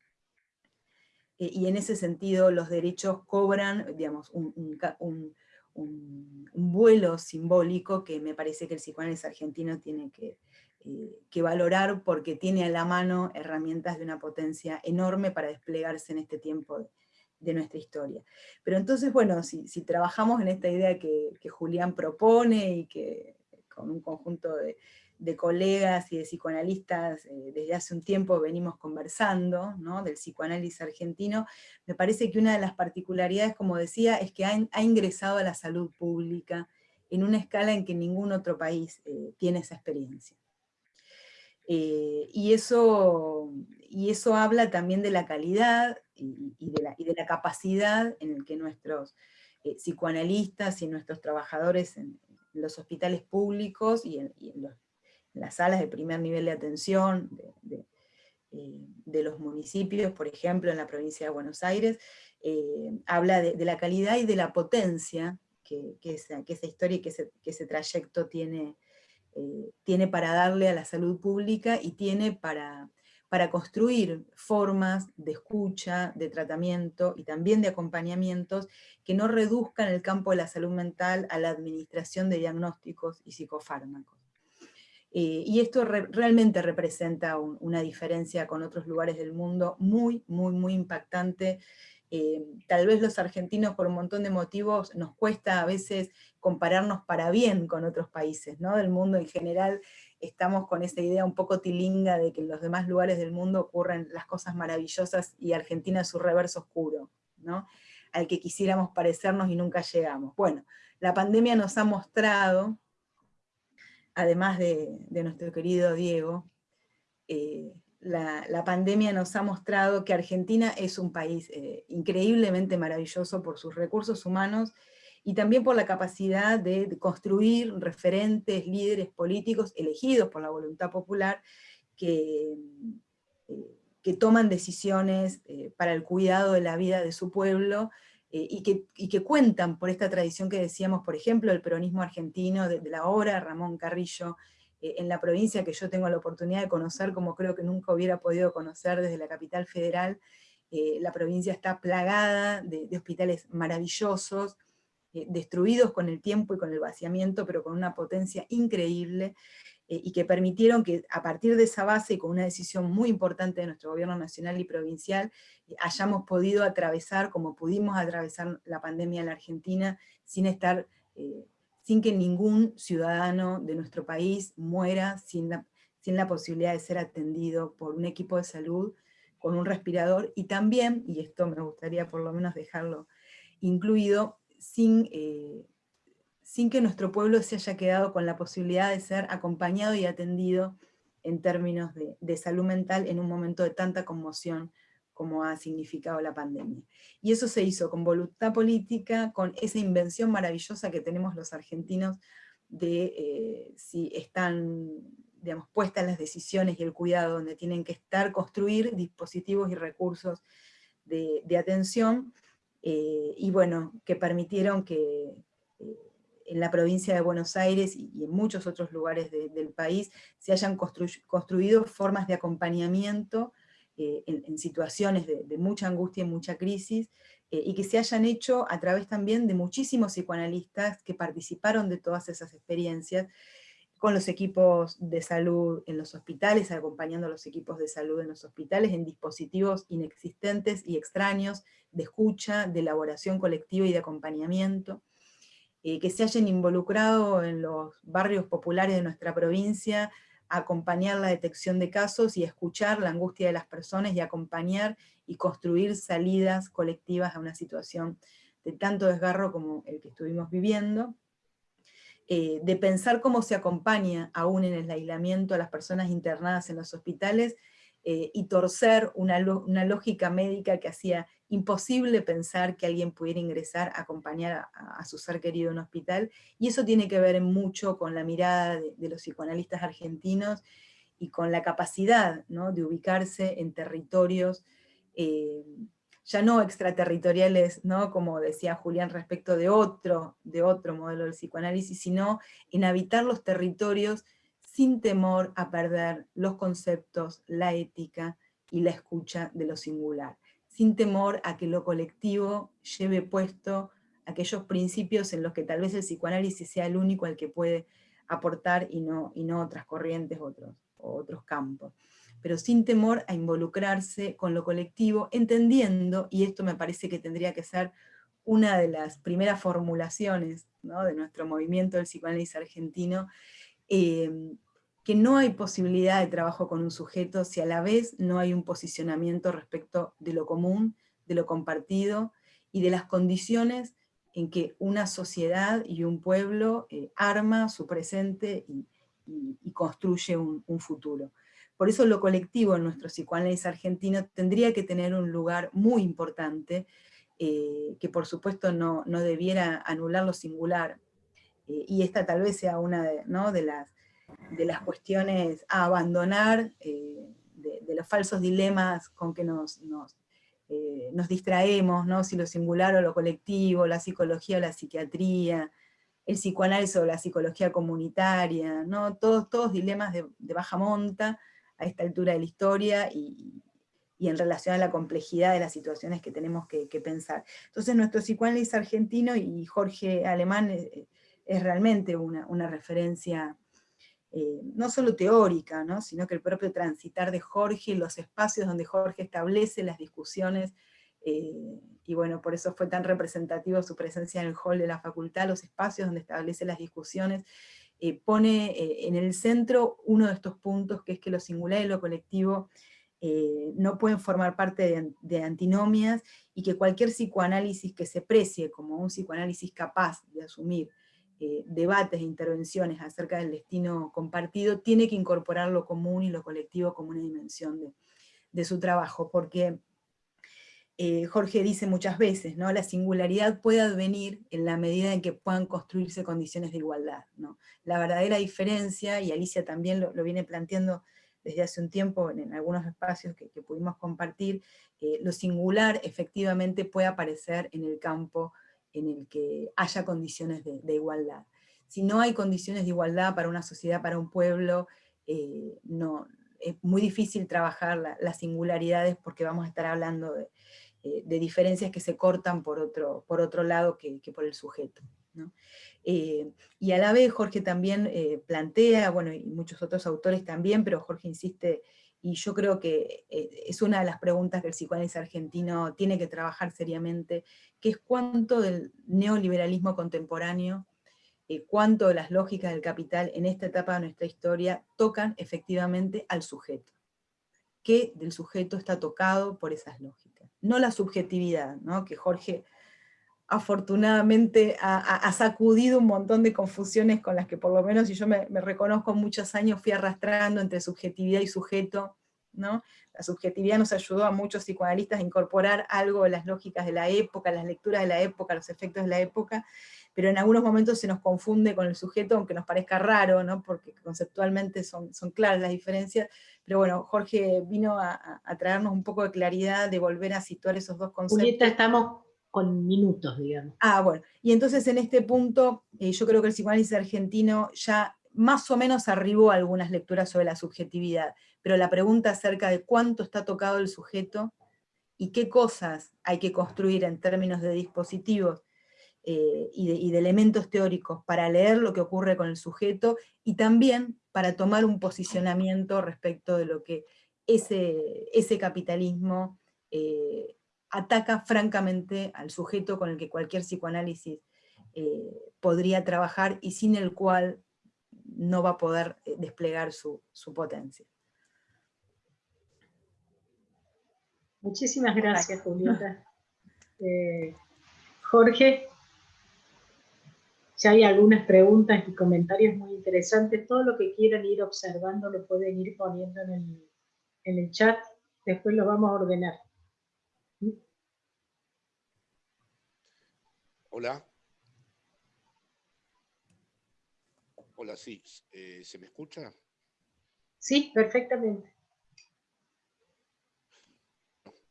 eh, y en ese sentido los derechos cobran, digamos, un, un, un vuelo simbólico que me parece que el psicoanálisis argentino tiene que, eh, que valorar porque tiene a la mano herramientas de una potencia enorme para desplegarse en este tiempo de, nuestra historia. Pero entonces, bueno, si, trabajamos en esta idea que, Julián propone y que con un conjunto de, colegas y de psicoanalistas eh, desde hace un tiempo venimos conversando, del psicoanálisis argentino, me parece que una de las particularidades, como decía, es que ha, ingresado a la salud pública en una escala en que ningún otro país eh, tiene esa experiencia. Eh, y, eso, y eso habla también de la calidad y, de, la, y de, la, capacidad en el que nuestros eh, psicoanalistas y nuestros trabajadores en, los hospitales públicos y en, las salas de primer nivel de atención de, eh, los municipios, por ejemplo en la provincia de Buenos Aires, habla de, la calidad y de la potencia que, esa, que esa, historia y que ese, que ese trayecto tiene tiene para darle a la salud pública y tiene para, para construir formas de escucha, de tratamiento y también de acompañamientos que no reduzcan el campo de la salud mental a la administración de diagnósticos y psicofármacos. Eh, y esto realmente representa una diferencia con otros lugares del mundo muy, muy, muy impactante. Eh, tal vez los argentinos por un montón de motivos nos cuesta a veces compararnos para bien con otros países ¿no? del mundo en general, estamos con esa idea un poco tilinga de que en los demás lugares del mundo ocurren las cosas maravillosas y Argentina es su reverso oscuro, ¿no? al que quisiéramos parecernos y nunca llegamos. Bueno, la pandemia nos ha mostrado, además de, nuestro querido Diego, eh, la, pandemia nos ha mostrado que Argentina es un país eh, increíblemente maravilloso por sus recursos humanos y también por la capacidad de, construir referentes, líderes políticos elegidos por la voluntad popular que, eh, toman decisiones eh, para el cuidado de la vida de su pueblo y, que, cuentan por esta tradición que decíamos, por ejemplo, el peronismo argentino de, la obra Ramón Carrillo, en la provincia que yo tengo la oportunidad de conocer, como creo que nunca hubiera podido conocer desde la capital federal, la provincia está plagada de, hospitales maravillosos, eh, destruidos con el tiempo y con el vaciamiento, pero con una potencia increíble, eh, y que permitieron que a partir de esa base y con una decisión muy importante de nuestro gobierno nacional y provincial, eh, hayamos podido atravesar, como pudimos atravesar la pandemia en la Argentina, sin estar, sin que ningún ciudadano de nuestro país muera sin la, posibilidad de ser atendido por un equipo de salud con un respirador, y también, y esto me gustaría por lo menos dejarlo incluido, sin, eh, sin que nuestro pueblo se haya quedado con la posibilidad de ser acompañado y atendido en términos de, salud mental en un momento de tanta conmoción como ha significado la pandemia. Y eso se hizo con voluntad política, con esa invención maravillosa que tenemos los argentinos de eh, si están digamos, puestas las decisiones y el cuidado donde tienen que estar, construir dispositivos y recursos de, atención, eh, y bueno, que permitieron que eh, en la provincia de Buenos Aires y, en muchos otros lugares del país se hayan construido formas de acompañamiento eh, en, situaciones de, mucha angustia y mucha crisis, y que se hayan hecho a través también de muchísimos psicoanalistas que participaron de todas esas experiencias, con los equipos de salud en los hospitales, acompañando a los equipos de salud en los hospitales en dispositivos inexistentes y extraños de escucha, de elaboración colectiva y de acompañamiento, eh, que se hayan involucrado en los barrios populares de nuestra provincia, acompañar la detección de casos y escuchar la angustia de las personas y acompañar y construir salidas colectivas a una situación de tanto desgarro como el que estuvimos viviendo, eh, de pensar cómo se acompaña aún en el aislamiento a las personas internadas en los hospitales, eh, y torcer una, lógica médica que hacía imposible pensar que alguien pudiera ingresar a acompañar a, su ser querido en un hospital, y eso tiene que ver mucho con la mirada de, los psicoanalistas argentinos y con la capacidad de ubicarse en territorios eh, ya no extraterritoriales, ¿no? como decía Julián respecto de otro, de otro modelo del psicoanálisis, sino en habitar los territorios sin temor a perder los conceptos, la ética y la escucha de lo singular, sin temor a que lo colectivo lleve puesto aquellos principios en los que tal vez el psicoanálisis sea el único al que puede aportar y no, y no otras corrientes otros, otros campos. Pero sin temor a involucrarse con lo colectivo, entendiendo, y esto me parece que tendría que ser una de las primeras formulaciones de nuestro movimiento del psicoanálisis argentino, eh, que no hay posibilidad de trabajo con un sujeto si a la vez no hay un posicionamiento respecto de lo común, de lo compartido, y de las condiciones en que una sociedad y un pueblo eh, arma su presente y, construye un futuro. Por eso lo colectivo en nuestro psicoanálisis argentino tendría que tener un lugar muy importante, eh, que por supuesto no, debiera anular lo singular. Eh, y esta tal vez sea una de, de, las, de las, cuestiones a abandonar, eh, de, los falsos dilemas con que nos, nos, nos distraemos, ¿no? si lo singular o lo colectivo, la psicología o la psiquiatría, el psicoanálisis o la psicología comunitaria, ¿no? todos, todos dilemas de, baja monta a esta altura de la historia y, en relación a la complejidad de las situaciones que tenemos que, pensar. Entonces nuestro psicoanálisis argentino y Jorge Alemán es, realmente una, referencia eh, no solo teórica, ¿no? sino que el propio transitar de Jorge, los espacios donde Jorge establece las discusiones eh, y bueno, por eso fue tan representativo su presencia en el hall de la facultad, los espacios donde establece las discusiones, eh, pone en el centro uno de estos puntos, que es que lo singular y lo colectivo no pueden formar parte de, antinomias, y que cualquier psicoanálisis que se precie como un psicoanálisis capaz de asumir debates e intervenciones acerca del destino compartido, tiene que incorporar lo común y lo colectivo como una dimensión de, de su trabajo, porque eh, Jorge dice muchas veces, ¿no? la singularidad puede advenir en la medida en que puedan construirse condiciones de igualdad. ¿no? La verdadera diferencia, y Alicia también lo, viene planteando desde hace un tiempo en, algunos espacios que, pudimos compartir, eh, lo singular efectivamente puede aparecer en el campo en el que haya condiciones de, igualdad. Si no hay condiciones de igualdad para una sociedad, para un pueblo, eh, no, es muy difícil trabajar las singularidades porque vamos a estar hablando de, eh, de diferencias que se cortan por otro, por otro lado que, por el sujeto. Eh, y a la vez Jorge también plantea, bueno, y muchos otros autores también, pero Jorge insiste, y yo creo que es una de las preguntas que el psicoanálisis argentino tiene que trabajar seriamente, que es cuánto del neoliberalismo contemporáneo, cuánto de las lógicas del capital en esta etapa de nuestra historia tocan efectivamente al sujeto, que del sujeto está tocado por esas lógicas no la subjetividad, ¿no? que Jorge afortunadamente ha, sacudido un montón de confusiones con las que por lo menos, y yo me, reconozco muchos años, fui arrastrando entre subjetividad y sujeto, ¿no? La subjetividad nos ayudó a muchos psicoanalistas a incorporar algo de las lógicas de la época, las lecturas de la época, los efectos de la época, pero en algunos momentos se nos confunde con el sujeto, aunque nos parezca raro, ¿no? porque conceptualmente son, son claras las diferencias, pero bueno, Jorge vino a, traernos un poco de claridad, de volver a situar esos dos conceptos. Julieta, estamos con minutos, digamos. Ah, bueno, y entonces en este punto, eh, yo creo que el psicoanálisis argentino ya más o menos arribó a algunas lecturas sobre la subjetividad, pero la pregunta acerca de cuánto está tocado el sujeto y qué cosas hay que construir en términos de dispositivos eh, y, de, elementos teóricos para leer lo que ocurre con el sujeto y también para tomar un posicionamiento respecto de lo que ese, ese capitalismo eh, ataca francamente al sujeto con el que cualquier psicoanálisis eh, podría trabajar y sin el cual no va a poder desplegar su, su potencia. Muchísimas gracias, Julieta. Jorge. Si hay algunas preguntas y comentarios muy interesantes, todo lo que quieran ir observando lo pueden ir poniendo en el, chat, después lo vamos a ordenar. Hola. Hola, sí. Eh, ¿Se me escucha? Sí, perfectamente.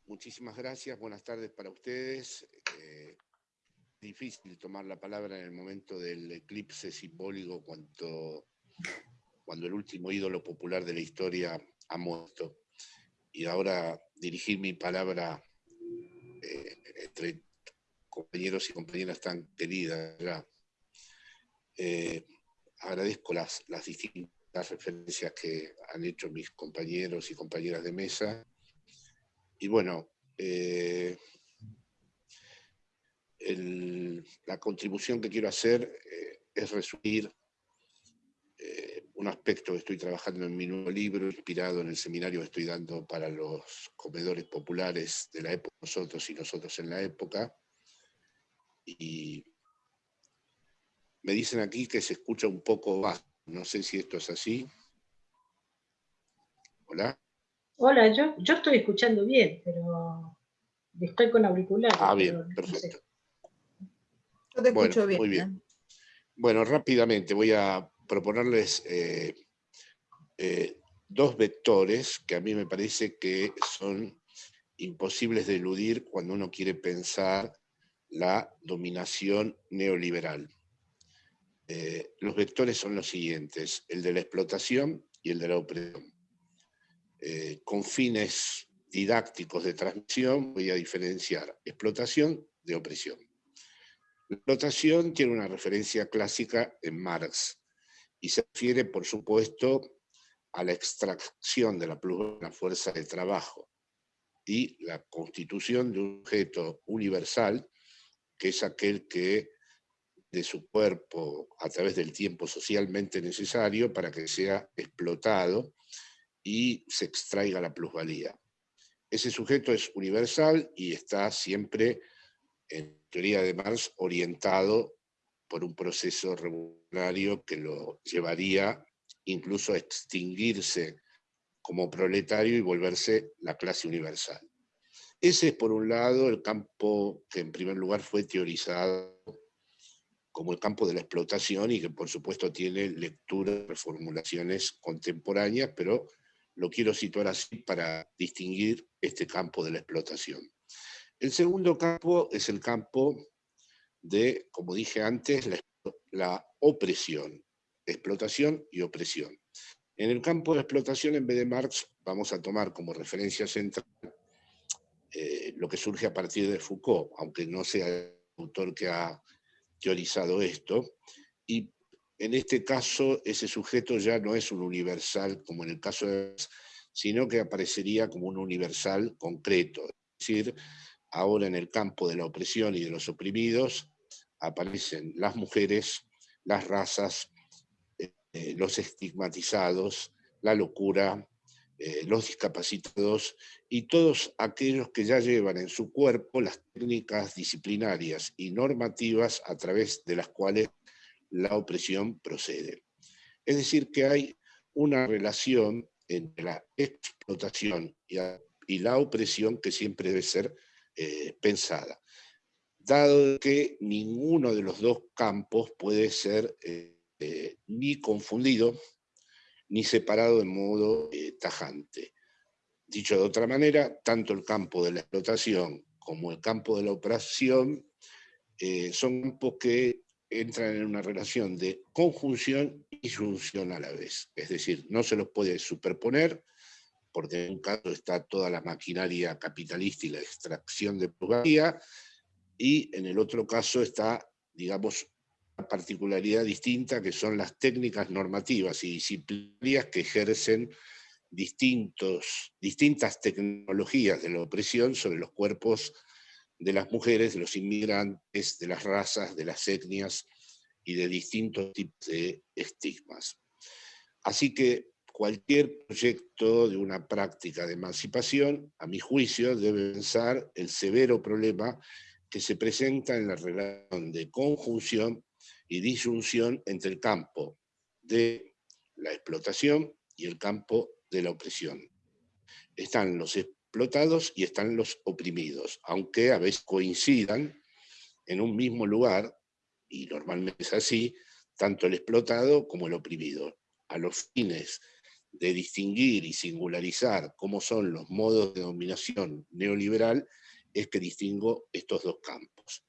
Muchísimas gracias. Buenas tardes para ustedes. Eh, difícil tomar la palabra en el momento del eclipse simbólico cuando, cuando el último ídolo popular de la historia ha muerto. Y ahora dirigir mi palabra eh, entre compañeros y compañeras tan queridas. Eh, agradezco las, las distintas referencias que han hecho mis compañeros y compañeras de mesa. Y bueno, eh, la contribución que quiero hacer eh, es resumir eh, un aspecto que estoy trabajando en mi nuevo libro, inspirado en el seminario que estoy dando para los comedores populares de la época, nosotros y nosotros en la época. Y me dicen aquí que se escucha un poco bajo, no sé si esto es así. Hola. Hola, yo, yo estoy escuchando bien, pero estoy con auriculares. Ah, bien, perfecto te escucho bien. Muy bien. Bueno, rápidamente voy a proponerles eh, eh, dos vectores que a mí me parece que son imposibles de eludir cuando uno quiere pensar la dominación neoliberal. eh, los vectores son los siguientes, el de la explotación y el de la opresión. Eh, con fines didácticos de transmisión voy a diferenciar explotación de opresión. La explotación tiene una referencia clásica en Marx y se refiere, por supuesto, a la extracción de la la fuerza de trabajo y la constitución de un objeto universal, que es aquel que de su cuerpo a través del tiempo socialmente necesario para que sea explotado y se extraiga la plusvalía. Ese sujeto es universal y está siempre, en teoría de Marx, orientado por un proceso revolucionario que lo llevaría incluso a extinguirse como proletario y volverse la clase universal. Ese es, por un lado, el campo que en primer lugar fue teorizado como el campo de la explotación y que por supuesto tiene lecturas, reformulaciones contemporáneas, pero lo quiero situar así para distinguir este campo de la explotación. El segundo campo es el campo de, como dije antes, la, opresión, explotación y opresión. En el campo de explotación, en vez de Marx, vamos a tomar como referencia central eh, lo que surge a partir de Foucault, aunque no sea el autor que ha teorizado esto, y en este caso ese sujeto ya no es un universal como en el caso de sino que aparecería como un universal concreto. Es decir, ahora en el campo de la opresión y de los oprimidos aparecen las mujeres, las razas, eh, los estigmatizados, la locura, eh, los discapacitados y todos aquellos que ya llevan en su cuerpo las técnicas disciplinarias y normativas a través de las cuales la opresión procede. Es decir, que hay una relación entre la explotación y, la opresión que siempre debe ser eh, pensada, dado que ninguno de los dos campos puede ser eh, ni confundido ni separado de modo eh, tajante. Dicho de otra manera, tanto el campo de la explotación como el campo de la operación eh, son campos que entran en una relación de conjunción y función a la vez. Es decir, no se los puede superponer, porque en un caso está toda la maquinaria capitalista y la extracción de plusvalía, y en el otro caso está, digamos, particularidad distinta que son las técnicas normativas y disciplinarias que ejercen distintos, distintas tecnologías de la opresión sobre los cuerpos de las mujeres, de los inmigrantes, de las razas, de las etnias y de distintos tipos de estigmas. Así que cualquier proyecto de una práctica de emancipación, a mi juicio, debe pensar el severo problema que se presenta en la relación de conjunción y disyunción entre el campo de la explotación y el campo de la opresión. Están los explotados y están los oprimidos, aunque a veces coincidan en un mismo lugar, y normalmente es así, tanto el explotado como el oprimido, a los fines de distinguir y singularizar cómo son los modos de dominación neoliberal, es que distingo estos dos campos.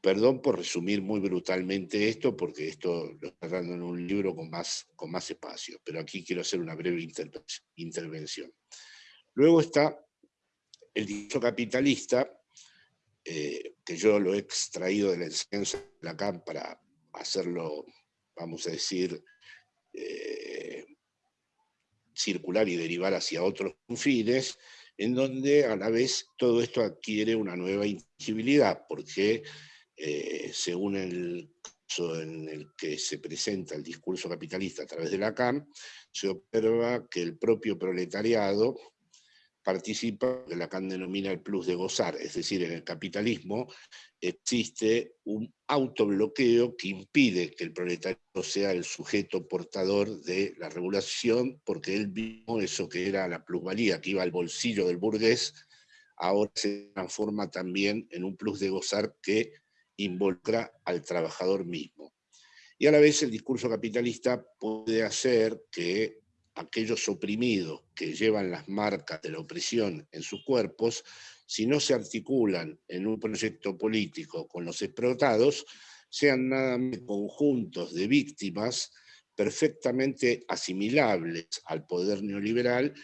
Perdón por resumir muy brutalmente esto, porque esto lo estoy dando en un libro con más, con más espacio, pero aquí quiero hacer una breve intervención. Luego está el discurso capitalista, eh, que yo lo he extraído de la enseñanza de Lacan para hacerlo, vamos a decir, eh, circular y derivar hacia otros fines, en donde a la vez todo esto adquiere una nueva inteligibilidad, porque eh, según el caso en el que se presenta el discurso capitalista a través de la CAM, se observa que el propio proletariado participa, que Lacan denomina el plus de gozar, es decir, en el capitalismo existe un autobloqueo que impide que el proletario sea el sujeto portador de la regulación, porque él mismo, eso que era la plusvalía que iba al bolsillo del burgués, ahora se transforma también en un plus de gozar que involucra al trabajador mismo. Y a la vez el discurso capitalista puede hacer que aquellos oprimidos que llevan las marcas de la opresión en sus cuerpos, si no se articulan en un proyecto político con los explotados, sean nada más conjuntos de víctimas perfectamente asimilables al poder neoliberal,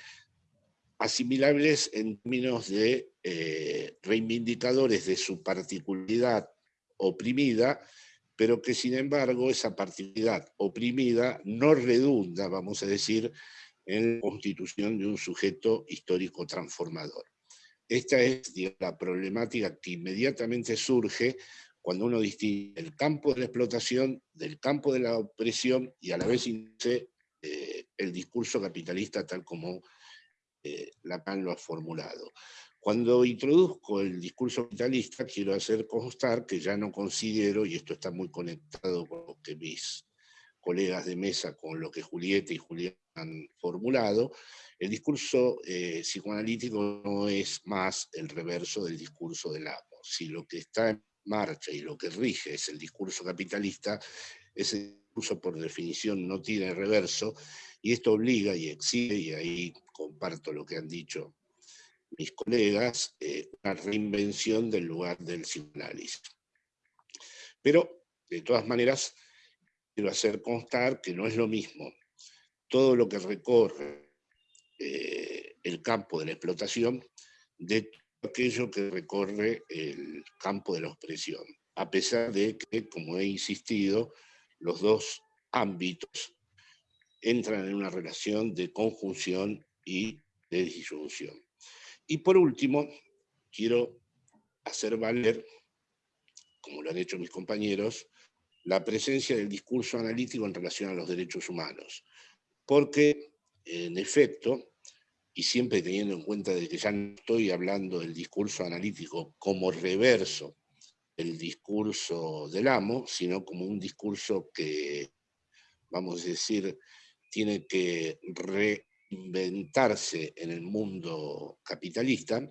asimilables en términos de eh, reivindicadores de su particularidad oprimida, pero que sin embargo esa particularidad oprimida no redunda, vamos a decir, en la constitución de un sujeto histórico transformador. Esta es la problemática que inmediatamente surge cuando uno distingue el campo de la explotación del campo de la opresión y a la vez induce eh, el discurso capitalista tal como eh, Lacan lo ha formulado. Cuando introduzco el discurso capitalista, quiero hacer constar que ya no considero, y esto está muy conectado con lo que mis colegas de mesa, con lo que Julieta y Julián han formulado, el discurso eh, psicoanalítico no es más el reverso del discurso del amo. Si lo que está en marcha y lo que rige es el discurso capitalista, ese discurso por definición no tiene reverso, y esto obliga y exige, y ahí comparto lo que han dicho mis colegas, eh, una reinvención del lugar del psicoanálisis. Pero, de todas maneras, quiero hacer constar que no es lo mismo todo lo que recorre eh, el campo de la explotación de aquello que recorre el campo de la opresión, a pesar de que, como he insistido, los dos ámbitos entran en una relación de conjunción y de disyunción. Y por último, quiero hacer valer, como lo han hecho mis compañeros, la presencia del discurso analítico en relación a los derechos humanos, porque, en efecto, y siempre teniendo en cuenta de que ya no estoy hablando del discurso analítico como reverso del discurso del amo, sino como un discurso que, vamos a decir, tiene que reinventarse en el mundo capitalista,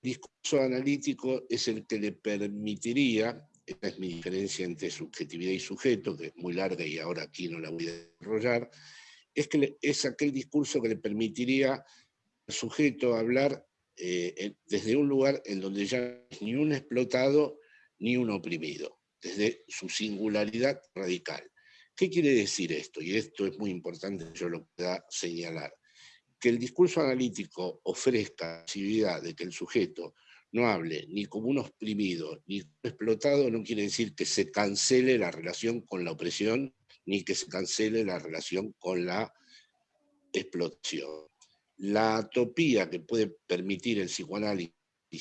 discurso analítico es el que le permitiría, esta es mi diferencia entre subjetividad y sujeto, que es muy larga y ahora aquí no la voy a desarrollar, es, que es aquel discurso que le permitiría al sujeto hablar eh, desde un lugar en donde ya no es ni un explotado ni un oprimido, desde su singularidad radical. ¿Qué quiere decir esto? Y esto es muy importante, yo lo pueda señalar. Que el discurso analítico ofrezca la posibilidad de que el sujeto no hable ni como un oprimido ni como explotado, no quiere decir que se cancele la relación con la opresión ni que se cancele la relación con la explotación. La atopía que puede permitir el psicoanálisis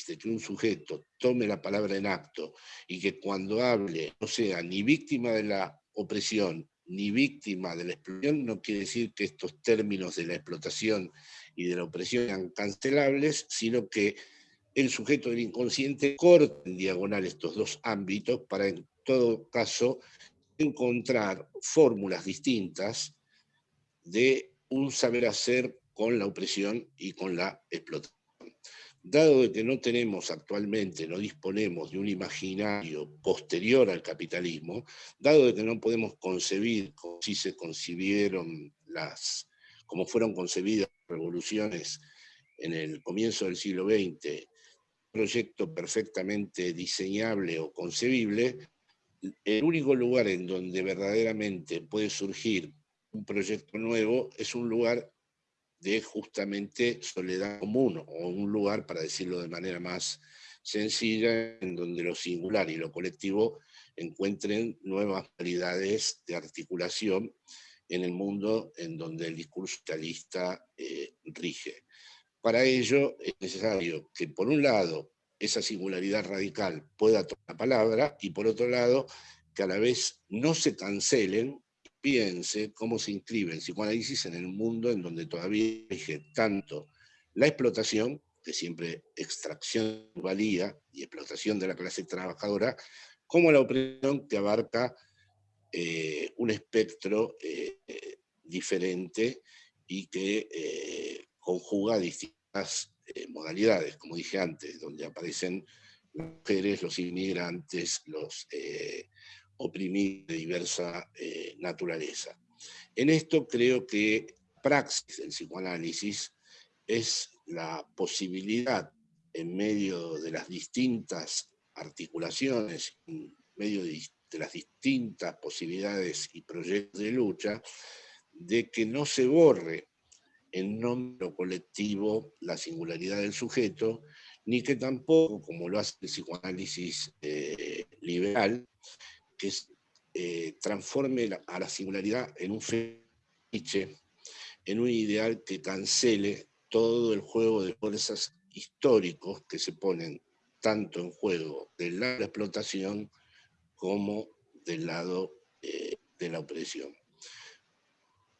de que un sujeto tome la palabra en acto y que cuando hable no sea ni víctima de la opresión ni víctima de la explotación, no quiere decir que estos términos de la explotación y de la opresión sean cancelables, sino que el sujeto del inconsciente corta en diagonal estos dos ámbitos para en todo caso encontrar fórmulas distintas de un saber hacer con la opresión y con la explotación. Dado de que no tenemos actualmente, no disponemos de un imaginario posterior al capitalismo, dado de que no podemos concebir como si se concibieron las, como fueron concebidas las revoluciones en el comienzo del siglo XX, proyecto perfectamente diseñable o concebible, el único lugar en donde verdaderamente puede surgir un proyecto nuevo es un lugar de justamente soledad común, o un lugar, para decirlo de manera más sencilla, en donde lo singular y lo colectivo encuentren nuevas realidades de articulación en el mundo en donde el discurso socialista eh, rige. Para ello es necesario que, por un lado, esa singularidad radical pueda tomar la palabra y, por otro lado, que a la vez no se cancelen piense cómo se inscribe el psicoanálisis en el mundo en donde todavía rige tanto la explotación, que siempre extracción valía y explotación de la clase trabajadora, como la opresión que abarca eh, un espectro eh, diferente y que eh, conjuga distintas modalidades, como dije antes, donde aparecen las mujeres, los inmigrantes, los oprimidos de diversa eh, naturaleza. En esto creo que praxis del psicoanálisis es la posibilidad en medio de las distintas articulaciones, en medio de de las distintas posibilidades y proyectos de lucha, de que no se borre en nombre colectivo la singularidad del sujeto, ni que tampoco, como lo hace el psicoanálisis eh, liberal, que eh, transforme a la singularidad en un fetiche, en un ideal que cancele todo el juego de fuerzas históricos que se ponen tanto en juego del lado de la explotación como del lado eh, de la opresión.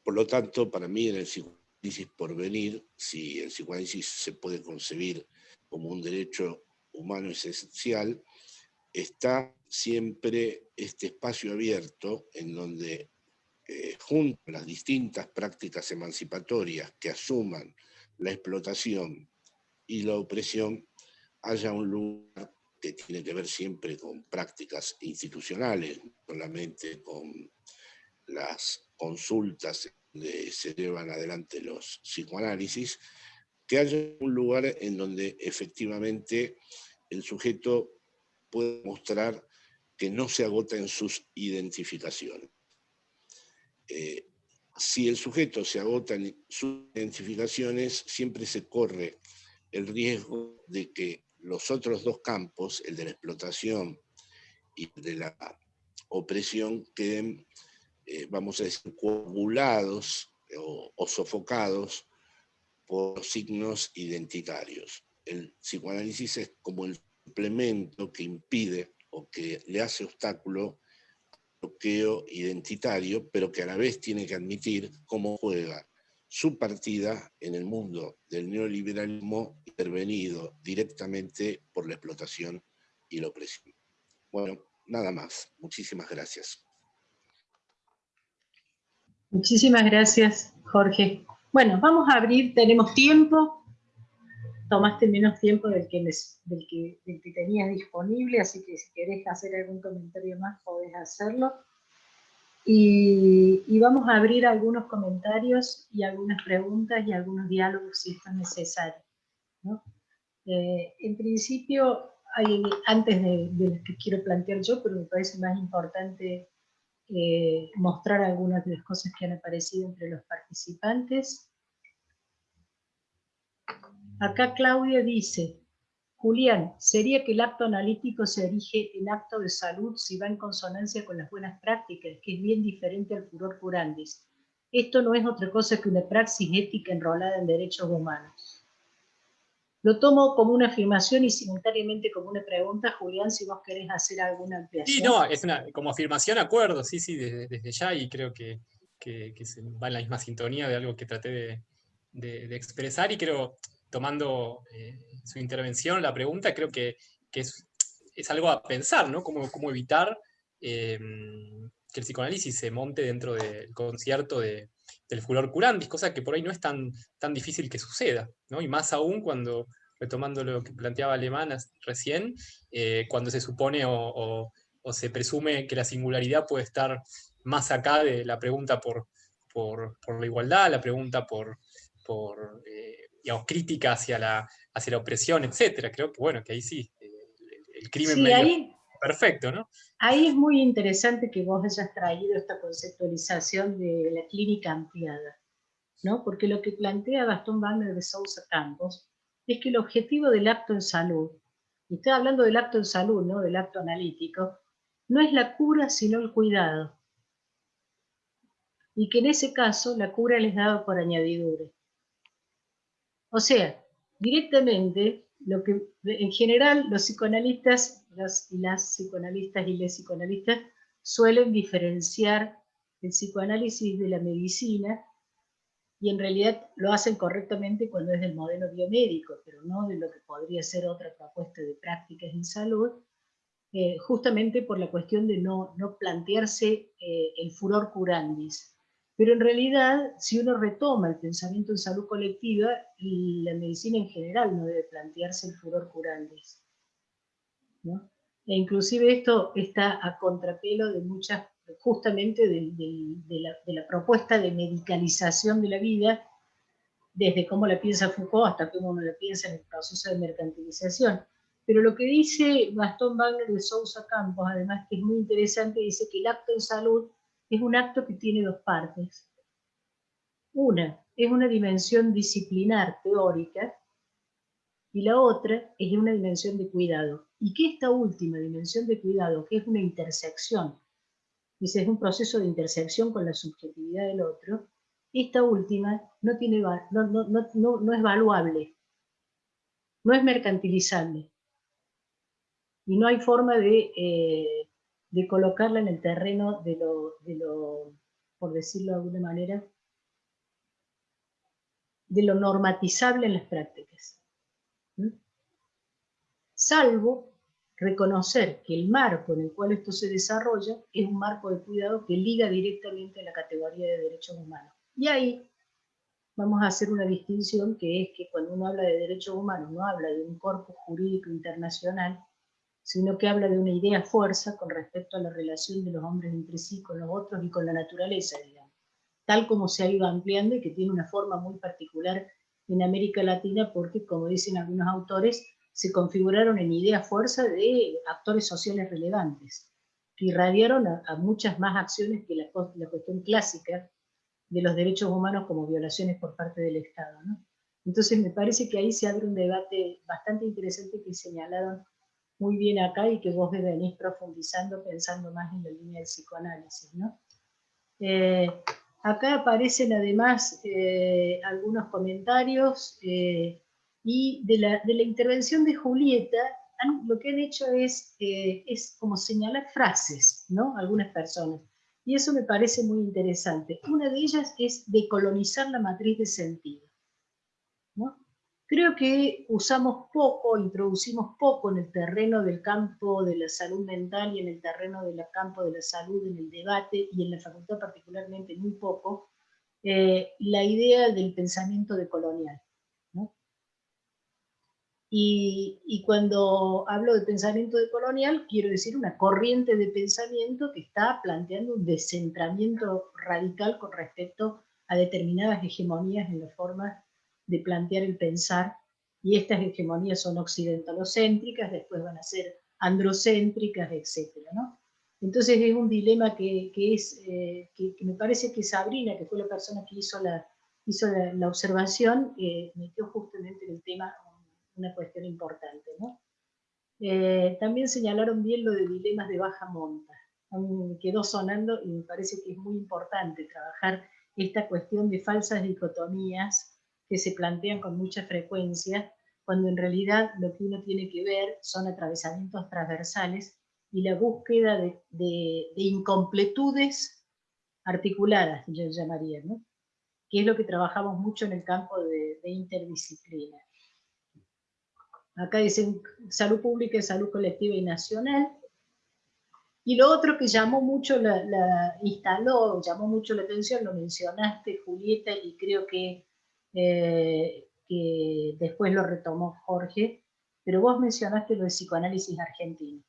Por lo tanto, para mí en el psicoanálisis por venir, si el psicoanálisis se puede concebir como un derecho humano esencial, está siempre este espacio abierto en donde eh, junto a las distintas prácticas emancipatorias que asuman la explotación y la opresión, haya un lugar que tiene que ver siempre con prácticas institucionales, solamente con las consultas donde se llevan adelante los psicoanálisis, que haya un lugar en donde efectivamente el sujeto puede mostrar que no se agota en sus identificaciones. Eh, si el sujeto se agota en sus identificaciones, siempre se corre el riesgo de que los otros dos campos, el de la explotación y el de la opresión, queden, eh, vamos a decir, coagulados o sofocados por signos identitarios. El psicoanálisis es como el suplemento que impide o que le hace obstáculo al bloqueo identitario, pero que a la vez tiene que admitir cómo juega su partida en el mundo del neoliberalismo intervenido directamente por la explotación y la opresión. Bueno, nada más. Muchísimas gracias. Muchísimas gracias, Jorge. Bueno, vamos a abrir, tenemos tiempo, tomaste menos tiempo del que, del que, tenías disponible, así que si querés hacer algún comentario más, podés hacerlo. Y, vamos a abrir algunos comentarios y algunas preguntas y algunos diálogos si esto es necesario. Eh, en principio, antes de, de que quiero plantear yo, pero me parece más importante eh, mostrar algunas de las cosas que han aparecido entre los participantes. Acá Claudia dice, Julián, ¿sería que el acto analítico se erige en acto de salud si va en consonancia con las buenas prácticas, que es bien diferente al furor curandis? Esto no es otra cosa que una praxis ética enrolada en derechos humanos. Lo tomo como una afirmación y simultáneamente como una pregunta, Julián, si vos querés hacer alguna ampliación. Sí, no, es una, como afirmación acuerdo, sí, sí, desde, ya, y creo que, se va en la misma sintonía de algo que traté de, expresar, y creo, tomando eh, su intervención, la pregunta, creo que, es, algo a pensar, ¿no? Cómo, cómo evitar em, que el psicoanálisis se monte dentro del concierto de, del furor curandis, cosa que por ahí no es tan, tan difícil que suceda, ¿no? Y más aún cuando, retomando lo que planteaba Alemán recién, eh, cuando se supone o, se presume que la singularidad puede estar más acá de la pregunta por, por, la igualdad, la pregunta por, por eh, digamos, crítica hacia la, hacia la opresión, etc. Creo que, bueno, que ahí sí, eh, el, crimen medio perfecto, ¿no? Ahí es muy interesante que vos hayas traído esta conceptualización de la clínica ampliada, ¿no? Porque lo que plantea Gastón Wagner de Sousa Campos es que el objetivo del acto en salud, y estoy hablando del acto en salud, ¿no? Del acto analítico, no es la cura, sino el cuidado. Y que en ese caso la cura les dado por añadidura. O sea, directamente, lo que en general los psicoanalistas las psicoanalistas y les psicoanalistas suelen diferenciar el psicoanálisis de la medicina y en realidad lo hacen correctamente cuando es del modelo biomédico, pero no de lo que podría ser otra propuesta de prácticas en salud, eh, justamente por la cuestión de no, no plantearse eh, el furor curandis. Pero en realidad, si uno retoma el pensamiento en salud colectiva, la medicina en general no debe plantearse el furor curandis. E inclusive esto está a contrapelo de muchas, justamente de, la, propuesta de medicalización de la vida, desde cómo la piensa Foucault hasta cómo uno la piensa en el proceso de mercantilización. Pero lo que dice Gastón Wagner de Sousa Campos, además que es muy interesante, dice que el acto en salud es un acto que tiene dos partes. Una es una dimensión disciplinar teórica y la otra es una dimensión de cuidado. Y que esta última dimensión de cuidado, que es una intersección, dice, es un proceso de intersección con la subjetividad del otro, esta última no, tiene, no, es valuable, no es mercantilizable. Y no hay forma de, eh, de colocarla en el terreno de lo, de lo, por decirlo de alguna manera, de lo normatizable en las prácticas. Salvo reconocer que el marco en el cual esto se desarrolla es un marco de cuidado que liga directamente a la categoría de derechos humanos. Y ahí vamos a hacer una distinción que es que cuando uno habla de derechos humanos no habla de un corpus jurídico internacional, sino que habla de una idea fuerza con respecto a la relación de los hombres entre sí con los otros y con la naturaleza, tal como se ha ido ampliando y que tiene una forma muy particular en América Latina porque, como dicen algunos autores, se configuraron en idea fuerza de actores sociales relevantes, que irradiaron a, muchas más acciones que la, la cuestión clásica de los derechos humanos como violaciones por parte del Estado. Entonces me parece que ahí se abre un debate bastante interesante que señalaron muy bien acá y que vos venís profundizando pensando más en la línea del psicoanálisis. ¿no? Eh, acá aparecen además eh, algunos comentarios eh, y de la, de la, intervención de Julieta lo que han hecho es, es como señalar frases, ¿no? Algunas personas. Y eso me parece muy interesante. Una de ellas es decolonizar la matriz de sentido. Creo que usamos poco, introducimos poco en el terreno del campo de la salud mental y en el terreno del campo de la salud, en el debate y en la facultad particularmente muy poco, eh, la idea del pensamiento decolonial. Y, cuando hablo de pensamiento decolonial, quiero decir una corriente de pensamiento que está planteando un descentramiento radical con respecto a determinadas hegemonías en la forma de plantear el pensar, y estas hegemonías son occidentalocéntricas, después van a ser androcéntricas, etc. ¿no? Entonces es un dilema que, es, eh, que, me parece que Sabrina, que fue la persona que hizo la, hizo la, observación, eh, metió justamente en el tema una cuestión importante. ¿no? Eh, también señalaron bien lo de dilemas de baja monta. quedó sonando y me parece que es muy importante trabajar esta cuestión de falsas dicotomías que se plantean con mucha frecuencia, cuando en realidad lo que uno tiene que ver son atravesamientos transversales y la búsqueda de, incompletudes articuladas, yo llamaría, ¿no? que es lo que trabajamos mucho en el campo de, de interdisciplina. Acá dicen salud pública salud colectiva y nacional. Y lo otro que llamó mucho, la, instaló, llamó mucho la atención, lo mencionaste Julieta y creo que, eh, que después lo retomó Jorge, pero vos mencionaste lo del psicoanálisis argentino.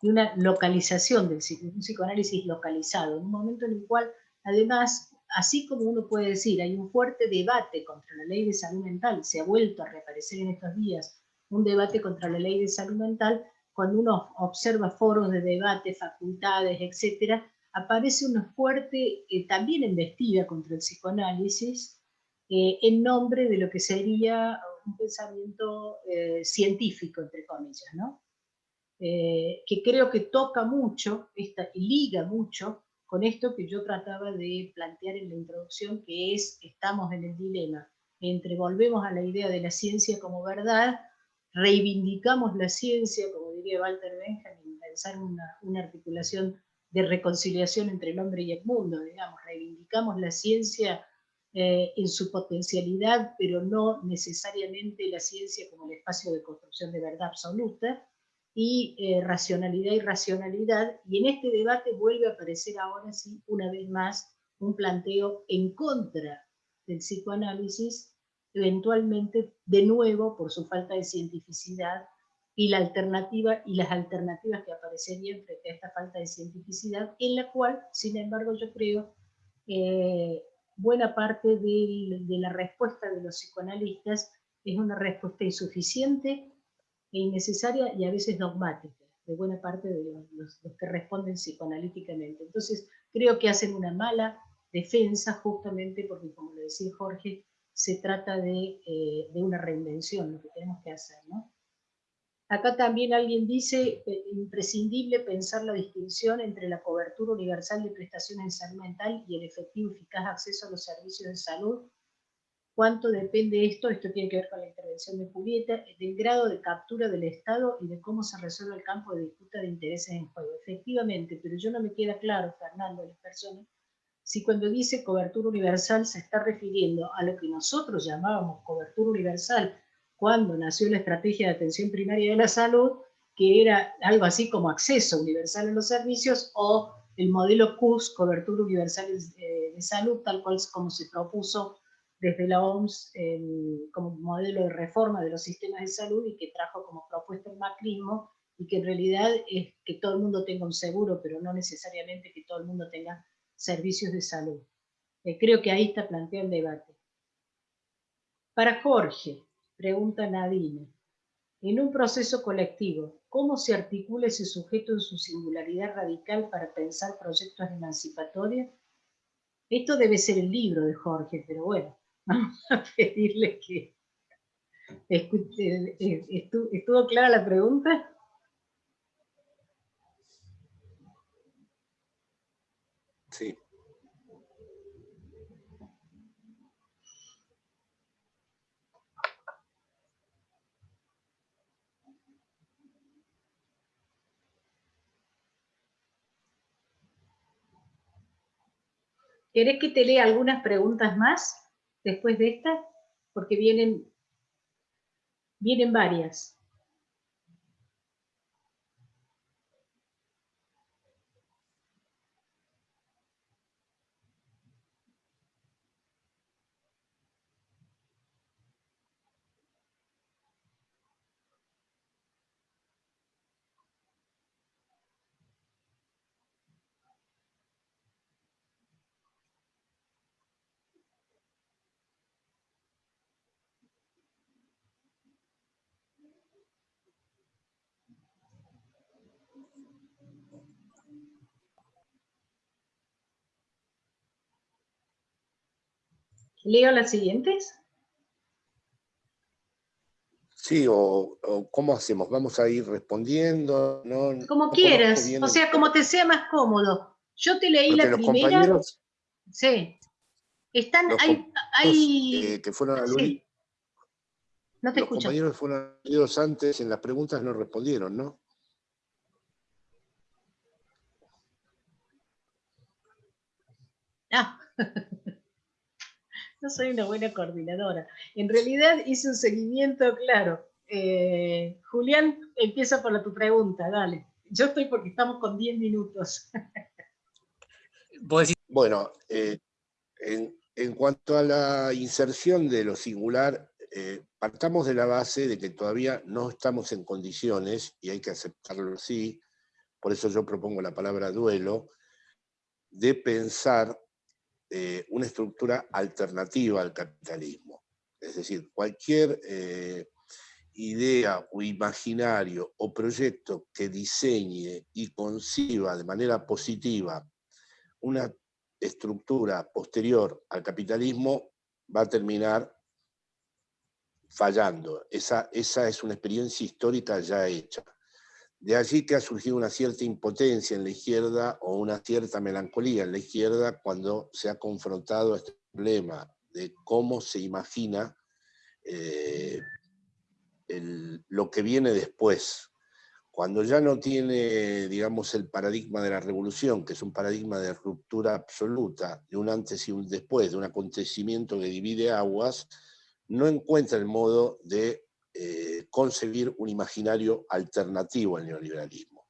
Y una localización del psicoanálisis localizado, en un momento en el cual además así como uno puede decir, hay un fuerte debate contra la ley de salud mental, se ha vuelto a reaparecer en estos días un debate contra la ley de salud mental, cuando uno observa foros de debate, facultades, etc., aparece una fuerte, eh, también embestida contra el psicoanálisis, eh, en nombre de lo que sería un pensamiento eh, científico, entre comillas, ¿no? que creo que toca mucho, esta, liga mucho con esto que yo trataba de plantear en la introducción, que es, estamos en el dilema entre volvemos a la idea de la ciencia como verdad, reivindicamos la ciencia, como diría Walter Benjamin, pensar una, una articulación de reconciliación entre el hombre y el mundo, digamos, reivindicamos la ciencia eh, en su potencialidad, pero no necesariamente la ciencia como el espacio de construcción de verdad absoluta, y eh, racionalidad y racionalidad, y en este debate vuelve a aparecer ahora sí, una vez más, un planteo en contra del psicoanálisis, eventualmente de nuevo por su falta de cientificidad y la alternativa y las alternativas que aparecerían frente a esta falta de cientificidad, en la cual, sin embargo, yo creo, eh, buena parte de la respuesta de los psicoanalistas es una respuesta insuficiente e innecesaria y a veces dogmática de buena parte de los, que responden psicoanalíticamente. Entonces, creo que hacen una mala defensa justamente porque, como le decía Jorge, se trata de, eh, de una reinvención, lo que tenemos que hacer. ¿no? Acá también alguien dice, eh, imprescindible pensar la distinción entre la cobertura universal de prestaciones de salud mental y el efectivo y eficaz acceso a los servicios de salud. ¿Cuánto depende esto? Esto tiene que ver con la intervención de Julieta, del grado de captura del Estado y de cómo se resuelve el campo de disputa de intereses en juego. Efectivamente, pero yo no me queda claro, Fernando, las personas, si cuando dice cobertura universal se está refiriendo a lo que nosotros llamábamos cobertura universal, cuando nació la estrategia de atención primaria de la salud, que era algo así como acceso universal a los servicios, o el modelo CUS, cobertura universal de, salud, tal cual como se propuso desde la OMS como modelo de reforma de los sistemas de salud y que trajo como propuesta el macrismo, y que en realidad es que todo el mundo tenga un seguro, pero no necesariamente que todo el mundo tenga servicios de salud. Eh, creo que ahí está planteado el debate. Para Jorge, Pregunta Nadine. En un proceso colectivo, ¿cómo se articula ese sujeto en su singularidad radical para pensar proyectos emancipatorios? Esto debe ser el libro de Jorge, pero bueno, vamos a pedirle que... Eh, eh, ¿Estuvo clara la pregunta? Sí. ¿Querés que te lea algunas preguntas más después de esta? Porque vienen, vienen varias. ¿Leo las siguientes? Sí, o, ¿cómo hacemos? ¿Vamos a ir respondiendo? como quieras, o sea, como te sea más cómodo. Yo te leí la primera. Sí. Están, hay, hay... que fueron a sí. No te los compañeros que fueron leídos antes en las preguntas no respondieron, ¿no? Ah. no soy una buena coordinadora. En realidad hice un seguimiento, claro. Eh, Julián, empieza por la, tu pregunta, dale. Yo estoy porque estamos con 10 minutos. bueno, eh, en, cuanto a la inserción de lo singular, eh, partamos de la base de que todavía no estamos en condiciones, y hay que aceptarlo así, por eso yo propongo la palabra duelo, de pensar eh, una estructura alternativa al capitalismo. Es decir, cualquier eh, idea o imaginario o proyecto que diseñe y conciba de manera positiva una estructura posterior al capitalismo va a terminar fallando. Esa, esa es una experiencia histórica ya hecha. De allí que ha surgido una cierta impotencia en la izquierda o una cierta melancolía en la izquierda cuando se ha confrontado este problema de cómo se imagina eh, lo que viene después. Cuando ya no tiene, digamos, el paradigma de la revolución, que es un paradigma de ruptura absoluta, de un antes y un después, de un acontecimiento que divide aguas, no encuentra el modo de eh, concebir un imaginario alternativo al neoliberalismo.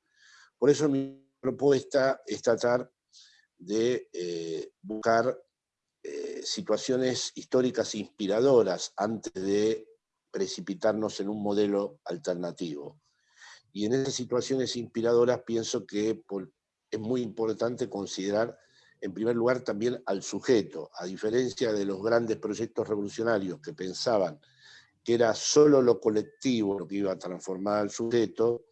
Por eso mi propuesta es tratar de eh, buscar eh, situaciones históricas inspiradoras antes de precipitarnos en un modelo alternativo. Y en esas situaciones inspiradoras pienso que es muy importante considerar en primer lugar también al sujeto, a diferencia de los grandes proyectos revolucionarios que pensaban que era solo lo colectivo lo que iba a transformar al sujeto,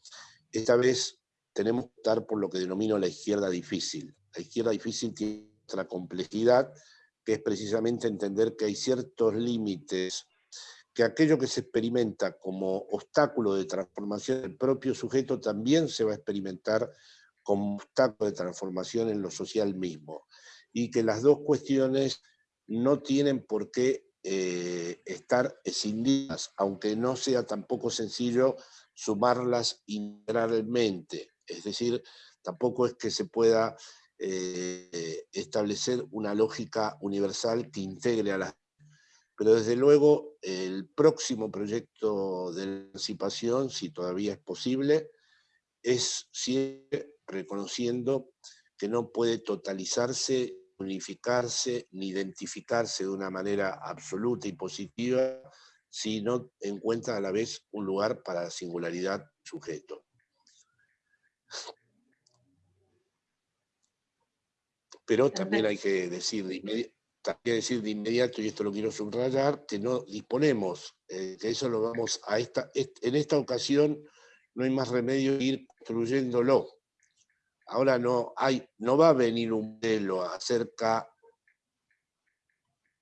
esta vez tenemos que optar por lo que denomino la izquierda difícil. La izquierda difícil tiene otra complejidad, que es precisamente entender que hay ciertos límites, que aquello que se experimenta como obstáculo de transformación del propio sujeto también se va a experimentar como obstáculo de transformación en lo social mismo. Y que las dos cuestiones no tienen por qué eh, estar escindidas, aunque no sea tampoco sencillo sumarlas integralmente. Es decir, tampoco es que se pueda eh, establecer una lógica universal que integre a las... Pero desde luego el próximo proyecto de emancipación, si todavía es posible, es siempre reconociendo que no puede totalizarse unificarse ni identificarse de una manera absoluta y positiva si no encuentra a la vez un lugar para la singularidad sujeto. Pero también hay que decir de, inmediato, decir de inmediato, y esto lo quiero subrayar, que no disponemos, eh, que eso lo vamos a esta, en esta ocasión no hay más remedio que ir construyéndolo. Ahora no, hay, no va a venir un modelo acerca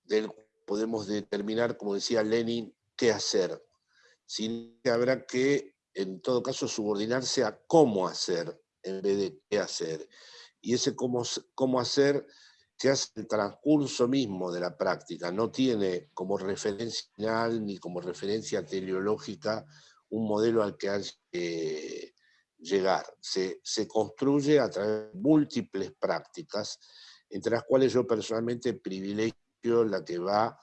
del podemos determinar, como decía Lenin, qué hacer, sino que habrá que, en todo caso, subordinarse a cómo hacer en vez de qué hacer. Y ese cómo, cómo hacer se hace el transcurso mismo de la práctica, no tiene como referencia final ni como referencia teleológica un modelo al que hay que llegar. Se, construye a través de múltiples prácticas, entre las cuales yo personalmente privilegio la que va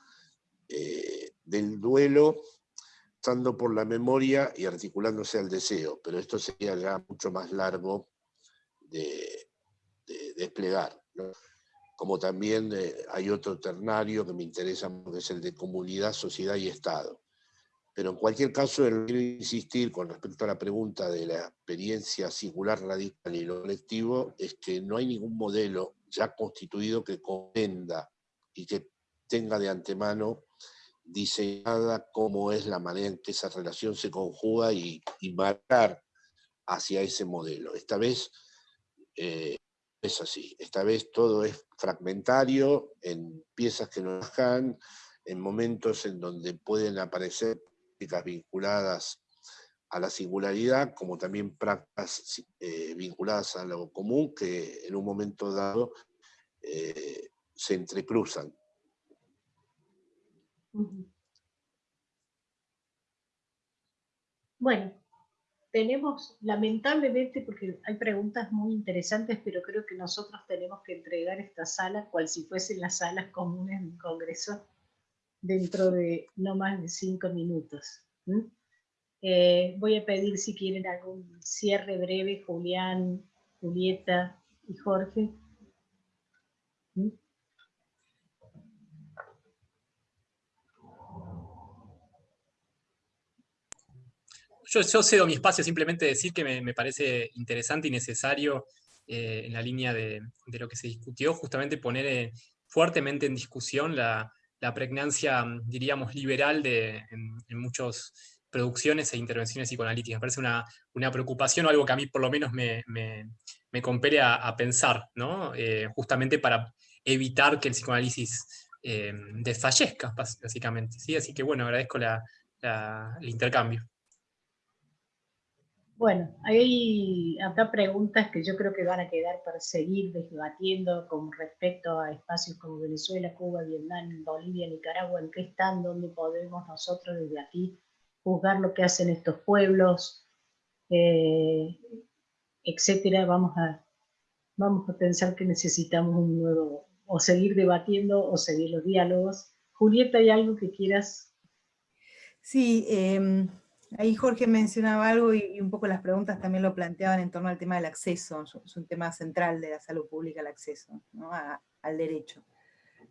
eh, del duelo, estando por la memoria y articulándose al deseo, pero esto sería ya mucho más largo de, desplegar. Como también eh, hay otro ternario que me interesa, que es el de comunidad, sociedad y Estado. Pero en cualquier caso, quiero insistir con respecto a la pregunta de la experiencia singular, radical y lo colectivo, es que no hay ningún modelo ya constituido que comprenda y que tenga de antemano diseñada cómo es la manera en que esa relación se conjuga y, marcar hacia ese modelo. Esta vez eh, es así, esta vez todo es fragmentario, en piezas que no dejan, en momentos en donde pueden aparecer vinculadas a la singularidad, como también prácticas eh, vinculadas a lo común, que en un momento dado eh, se entrecruzan. Bueno, tenemos, lamentablemente, porque hay preguntas muy interesantes, pero creo que nosotros tenemos que entregar esta sala cual si fuesen las salas comunes del Congreso dentro de no más de cinco minutos. Eh, voy a pedir si quieren algún cierre breve, Julián, Julieta y Jorge. Yo, cedo mi espacio simplemente decir que me, parece interesante y necesario eh, en la línea de, lo que se discutió, justamente poner eh, fuertemente en discusión la, la pregnancia, diríamos, liberal de, en, muchas producciones e intervenciones psicoanalíticas. Me parece una, una, preocupación o algo que a mí por lo menos me, me, me compele a, pensar, ¿no? Eh, justamente para evitar que el psicoanálisis eh, desfallezca, básicamente. ¿sí? Así que bueno, agradezco la, el intercambio. Bueno, hay acá preguntas que yo creo que van a quedar para seguir debatiendo con respecto a espacios como Venezuela, Cuba, Vietnam, Bolivia, Nicaragua, en qué están, dónde podemos nosotros desde aquí juzgar lo que hacen estos pueblos, eh, etcétera. Vamos a, vamos a pensar que necesitamos un nuevo, o seguir debatiendo o seguir los diálogos. Julieta, ¿hay algo que quieras? Sí, eh, Ahí Jorge mencionaba algo y, un poco las preguntas también lo planteaban en torno al tema del acceso, es un tema central de la salud pública el acceso al derecho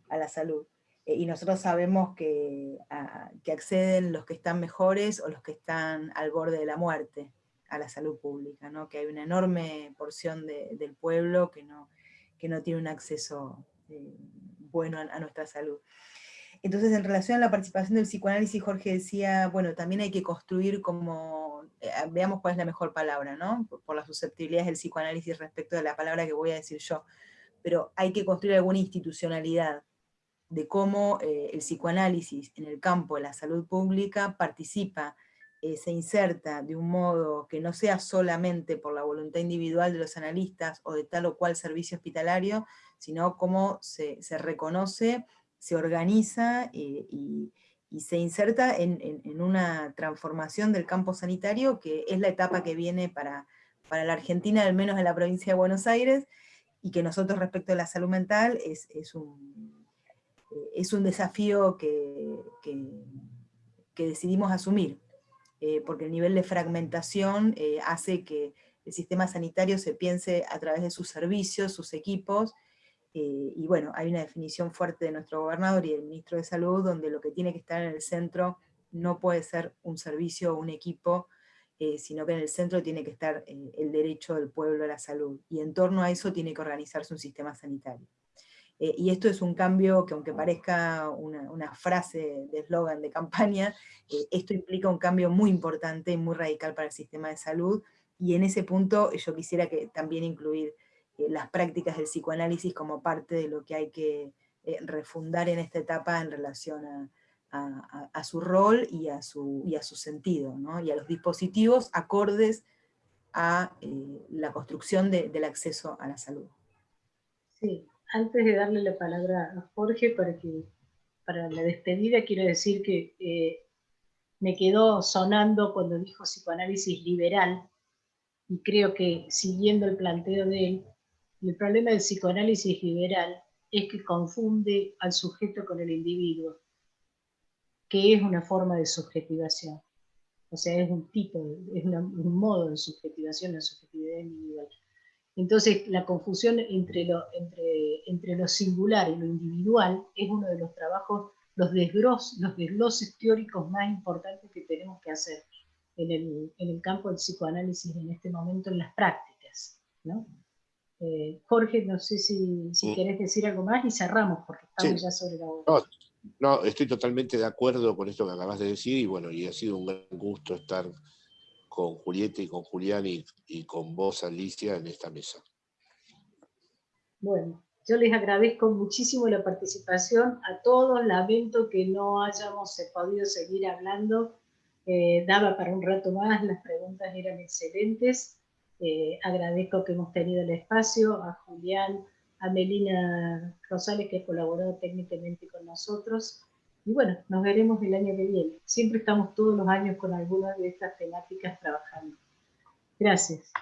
a la salud. Eh, y nosotros sabemos que, acceden los que están mejores o los que están al borde de la muerte a la salud pública, ¿no? que hay una enorme porción del pueblo que no, que no tiene un acceso eh, bueno a, nuestra salud. Entonces, en relación a la participación del psicoanálisis, Jorge decía, bueno, también hay que construir como, eh, veamos cuál es la mejor palabra, ¿no? Por, las susceptibilidades del psicoanálisis respecto de la palabra que voy a decir yo, pero hay que construir alguna institucionalidad de cómo eh, el psicoanálisis en el campo de la salud pública participa, eh, se inserta de un modo que no sea solamente por la voluntad individual de los analistas o de tal o cual servicio hospitalario, sino cómo se reconoce se organiza eh, y, se inserta en, una transformación del campo sanitario, que es la etapa que viene para, para la Argentina, al menos en la provincia de Buenos Aires, y que nosotros respecto a la salud mental es, un, es un desafío que, que, decidimos asumir, eh, porque el nivel de fragmentación eh, hace que el sistema sanitario se piense a través de sus servicios, sus equipos, eh, y bueno, hay una definición fuerte de nuestro gobernador y del ministro de Salud, donde lo que tiene que estar en el centro no puede ser un servicio o un equipo, eh, sino que en el centro tiene que estar eh, el derecho del pueblo a la salud, y en torno a eso tiene que organizarse un sistema sanitario. y esto es un cambio que aunque parezca una, frase de eslogan de campaña, esto implica un cambio muy importante y muy radical para el sistema de salud, y en ese punto yo quisiera que también incluir las prácticas del psicoanálisis como parte de lo que hay que eh, refundar en esta etapa en relación a, su rol y a su, y a su sentido, y a los dispositivos acordes a eh, la construcción del acceso a la salud. Sí, antes de darle la palabra a Jorge para, que, para la despedida, quiero decir que me quedó sonando cuando dijo psicoanálisis liberal, y creo que siguiendo el planteo de él, el problema del psicoanálisis liberal es que confunde al sujeto con el individuo, que es una forma de subjetivación. O sea, es un tipo, es un modo de subjetivación, la subjetividad individual. Entonces, la confusión entre lo, singular y lo individual es uno de los trabajos, los, desgros, los desgloses teóricos más importantes que tenemos que hacer en el, en el campo del psicoanálisis en este momento en las prácticas. ¿no? Eh, Jorge, no sé si, si querés decir algo más y cerramos, porque estamos ya sobre la hora. No, estoy totalmente de acuerdo con esto que acabas de decir, y bueno, y ha sido un gran gusto estar con Julieta y con Julián y, y con vos, Alicia, en esta mesa. Bueno, yo les agradezco muchísimo la participación a todos, lamento que no hayamos podido seguir hablando, eh, daba para un rato más, las preguntas eran excelentes, eh, agradezco que hemos tenido el espacio, a Julián, a Melina Rosales que colaborado técnicamente con nosotros. Y bueno, nos veremos el año que viene. Siempre estamos todos los años con algunas de estas temáticas trabajando. Gracias.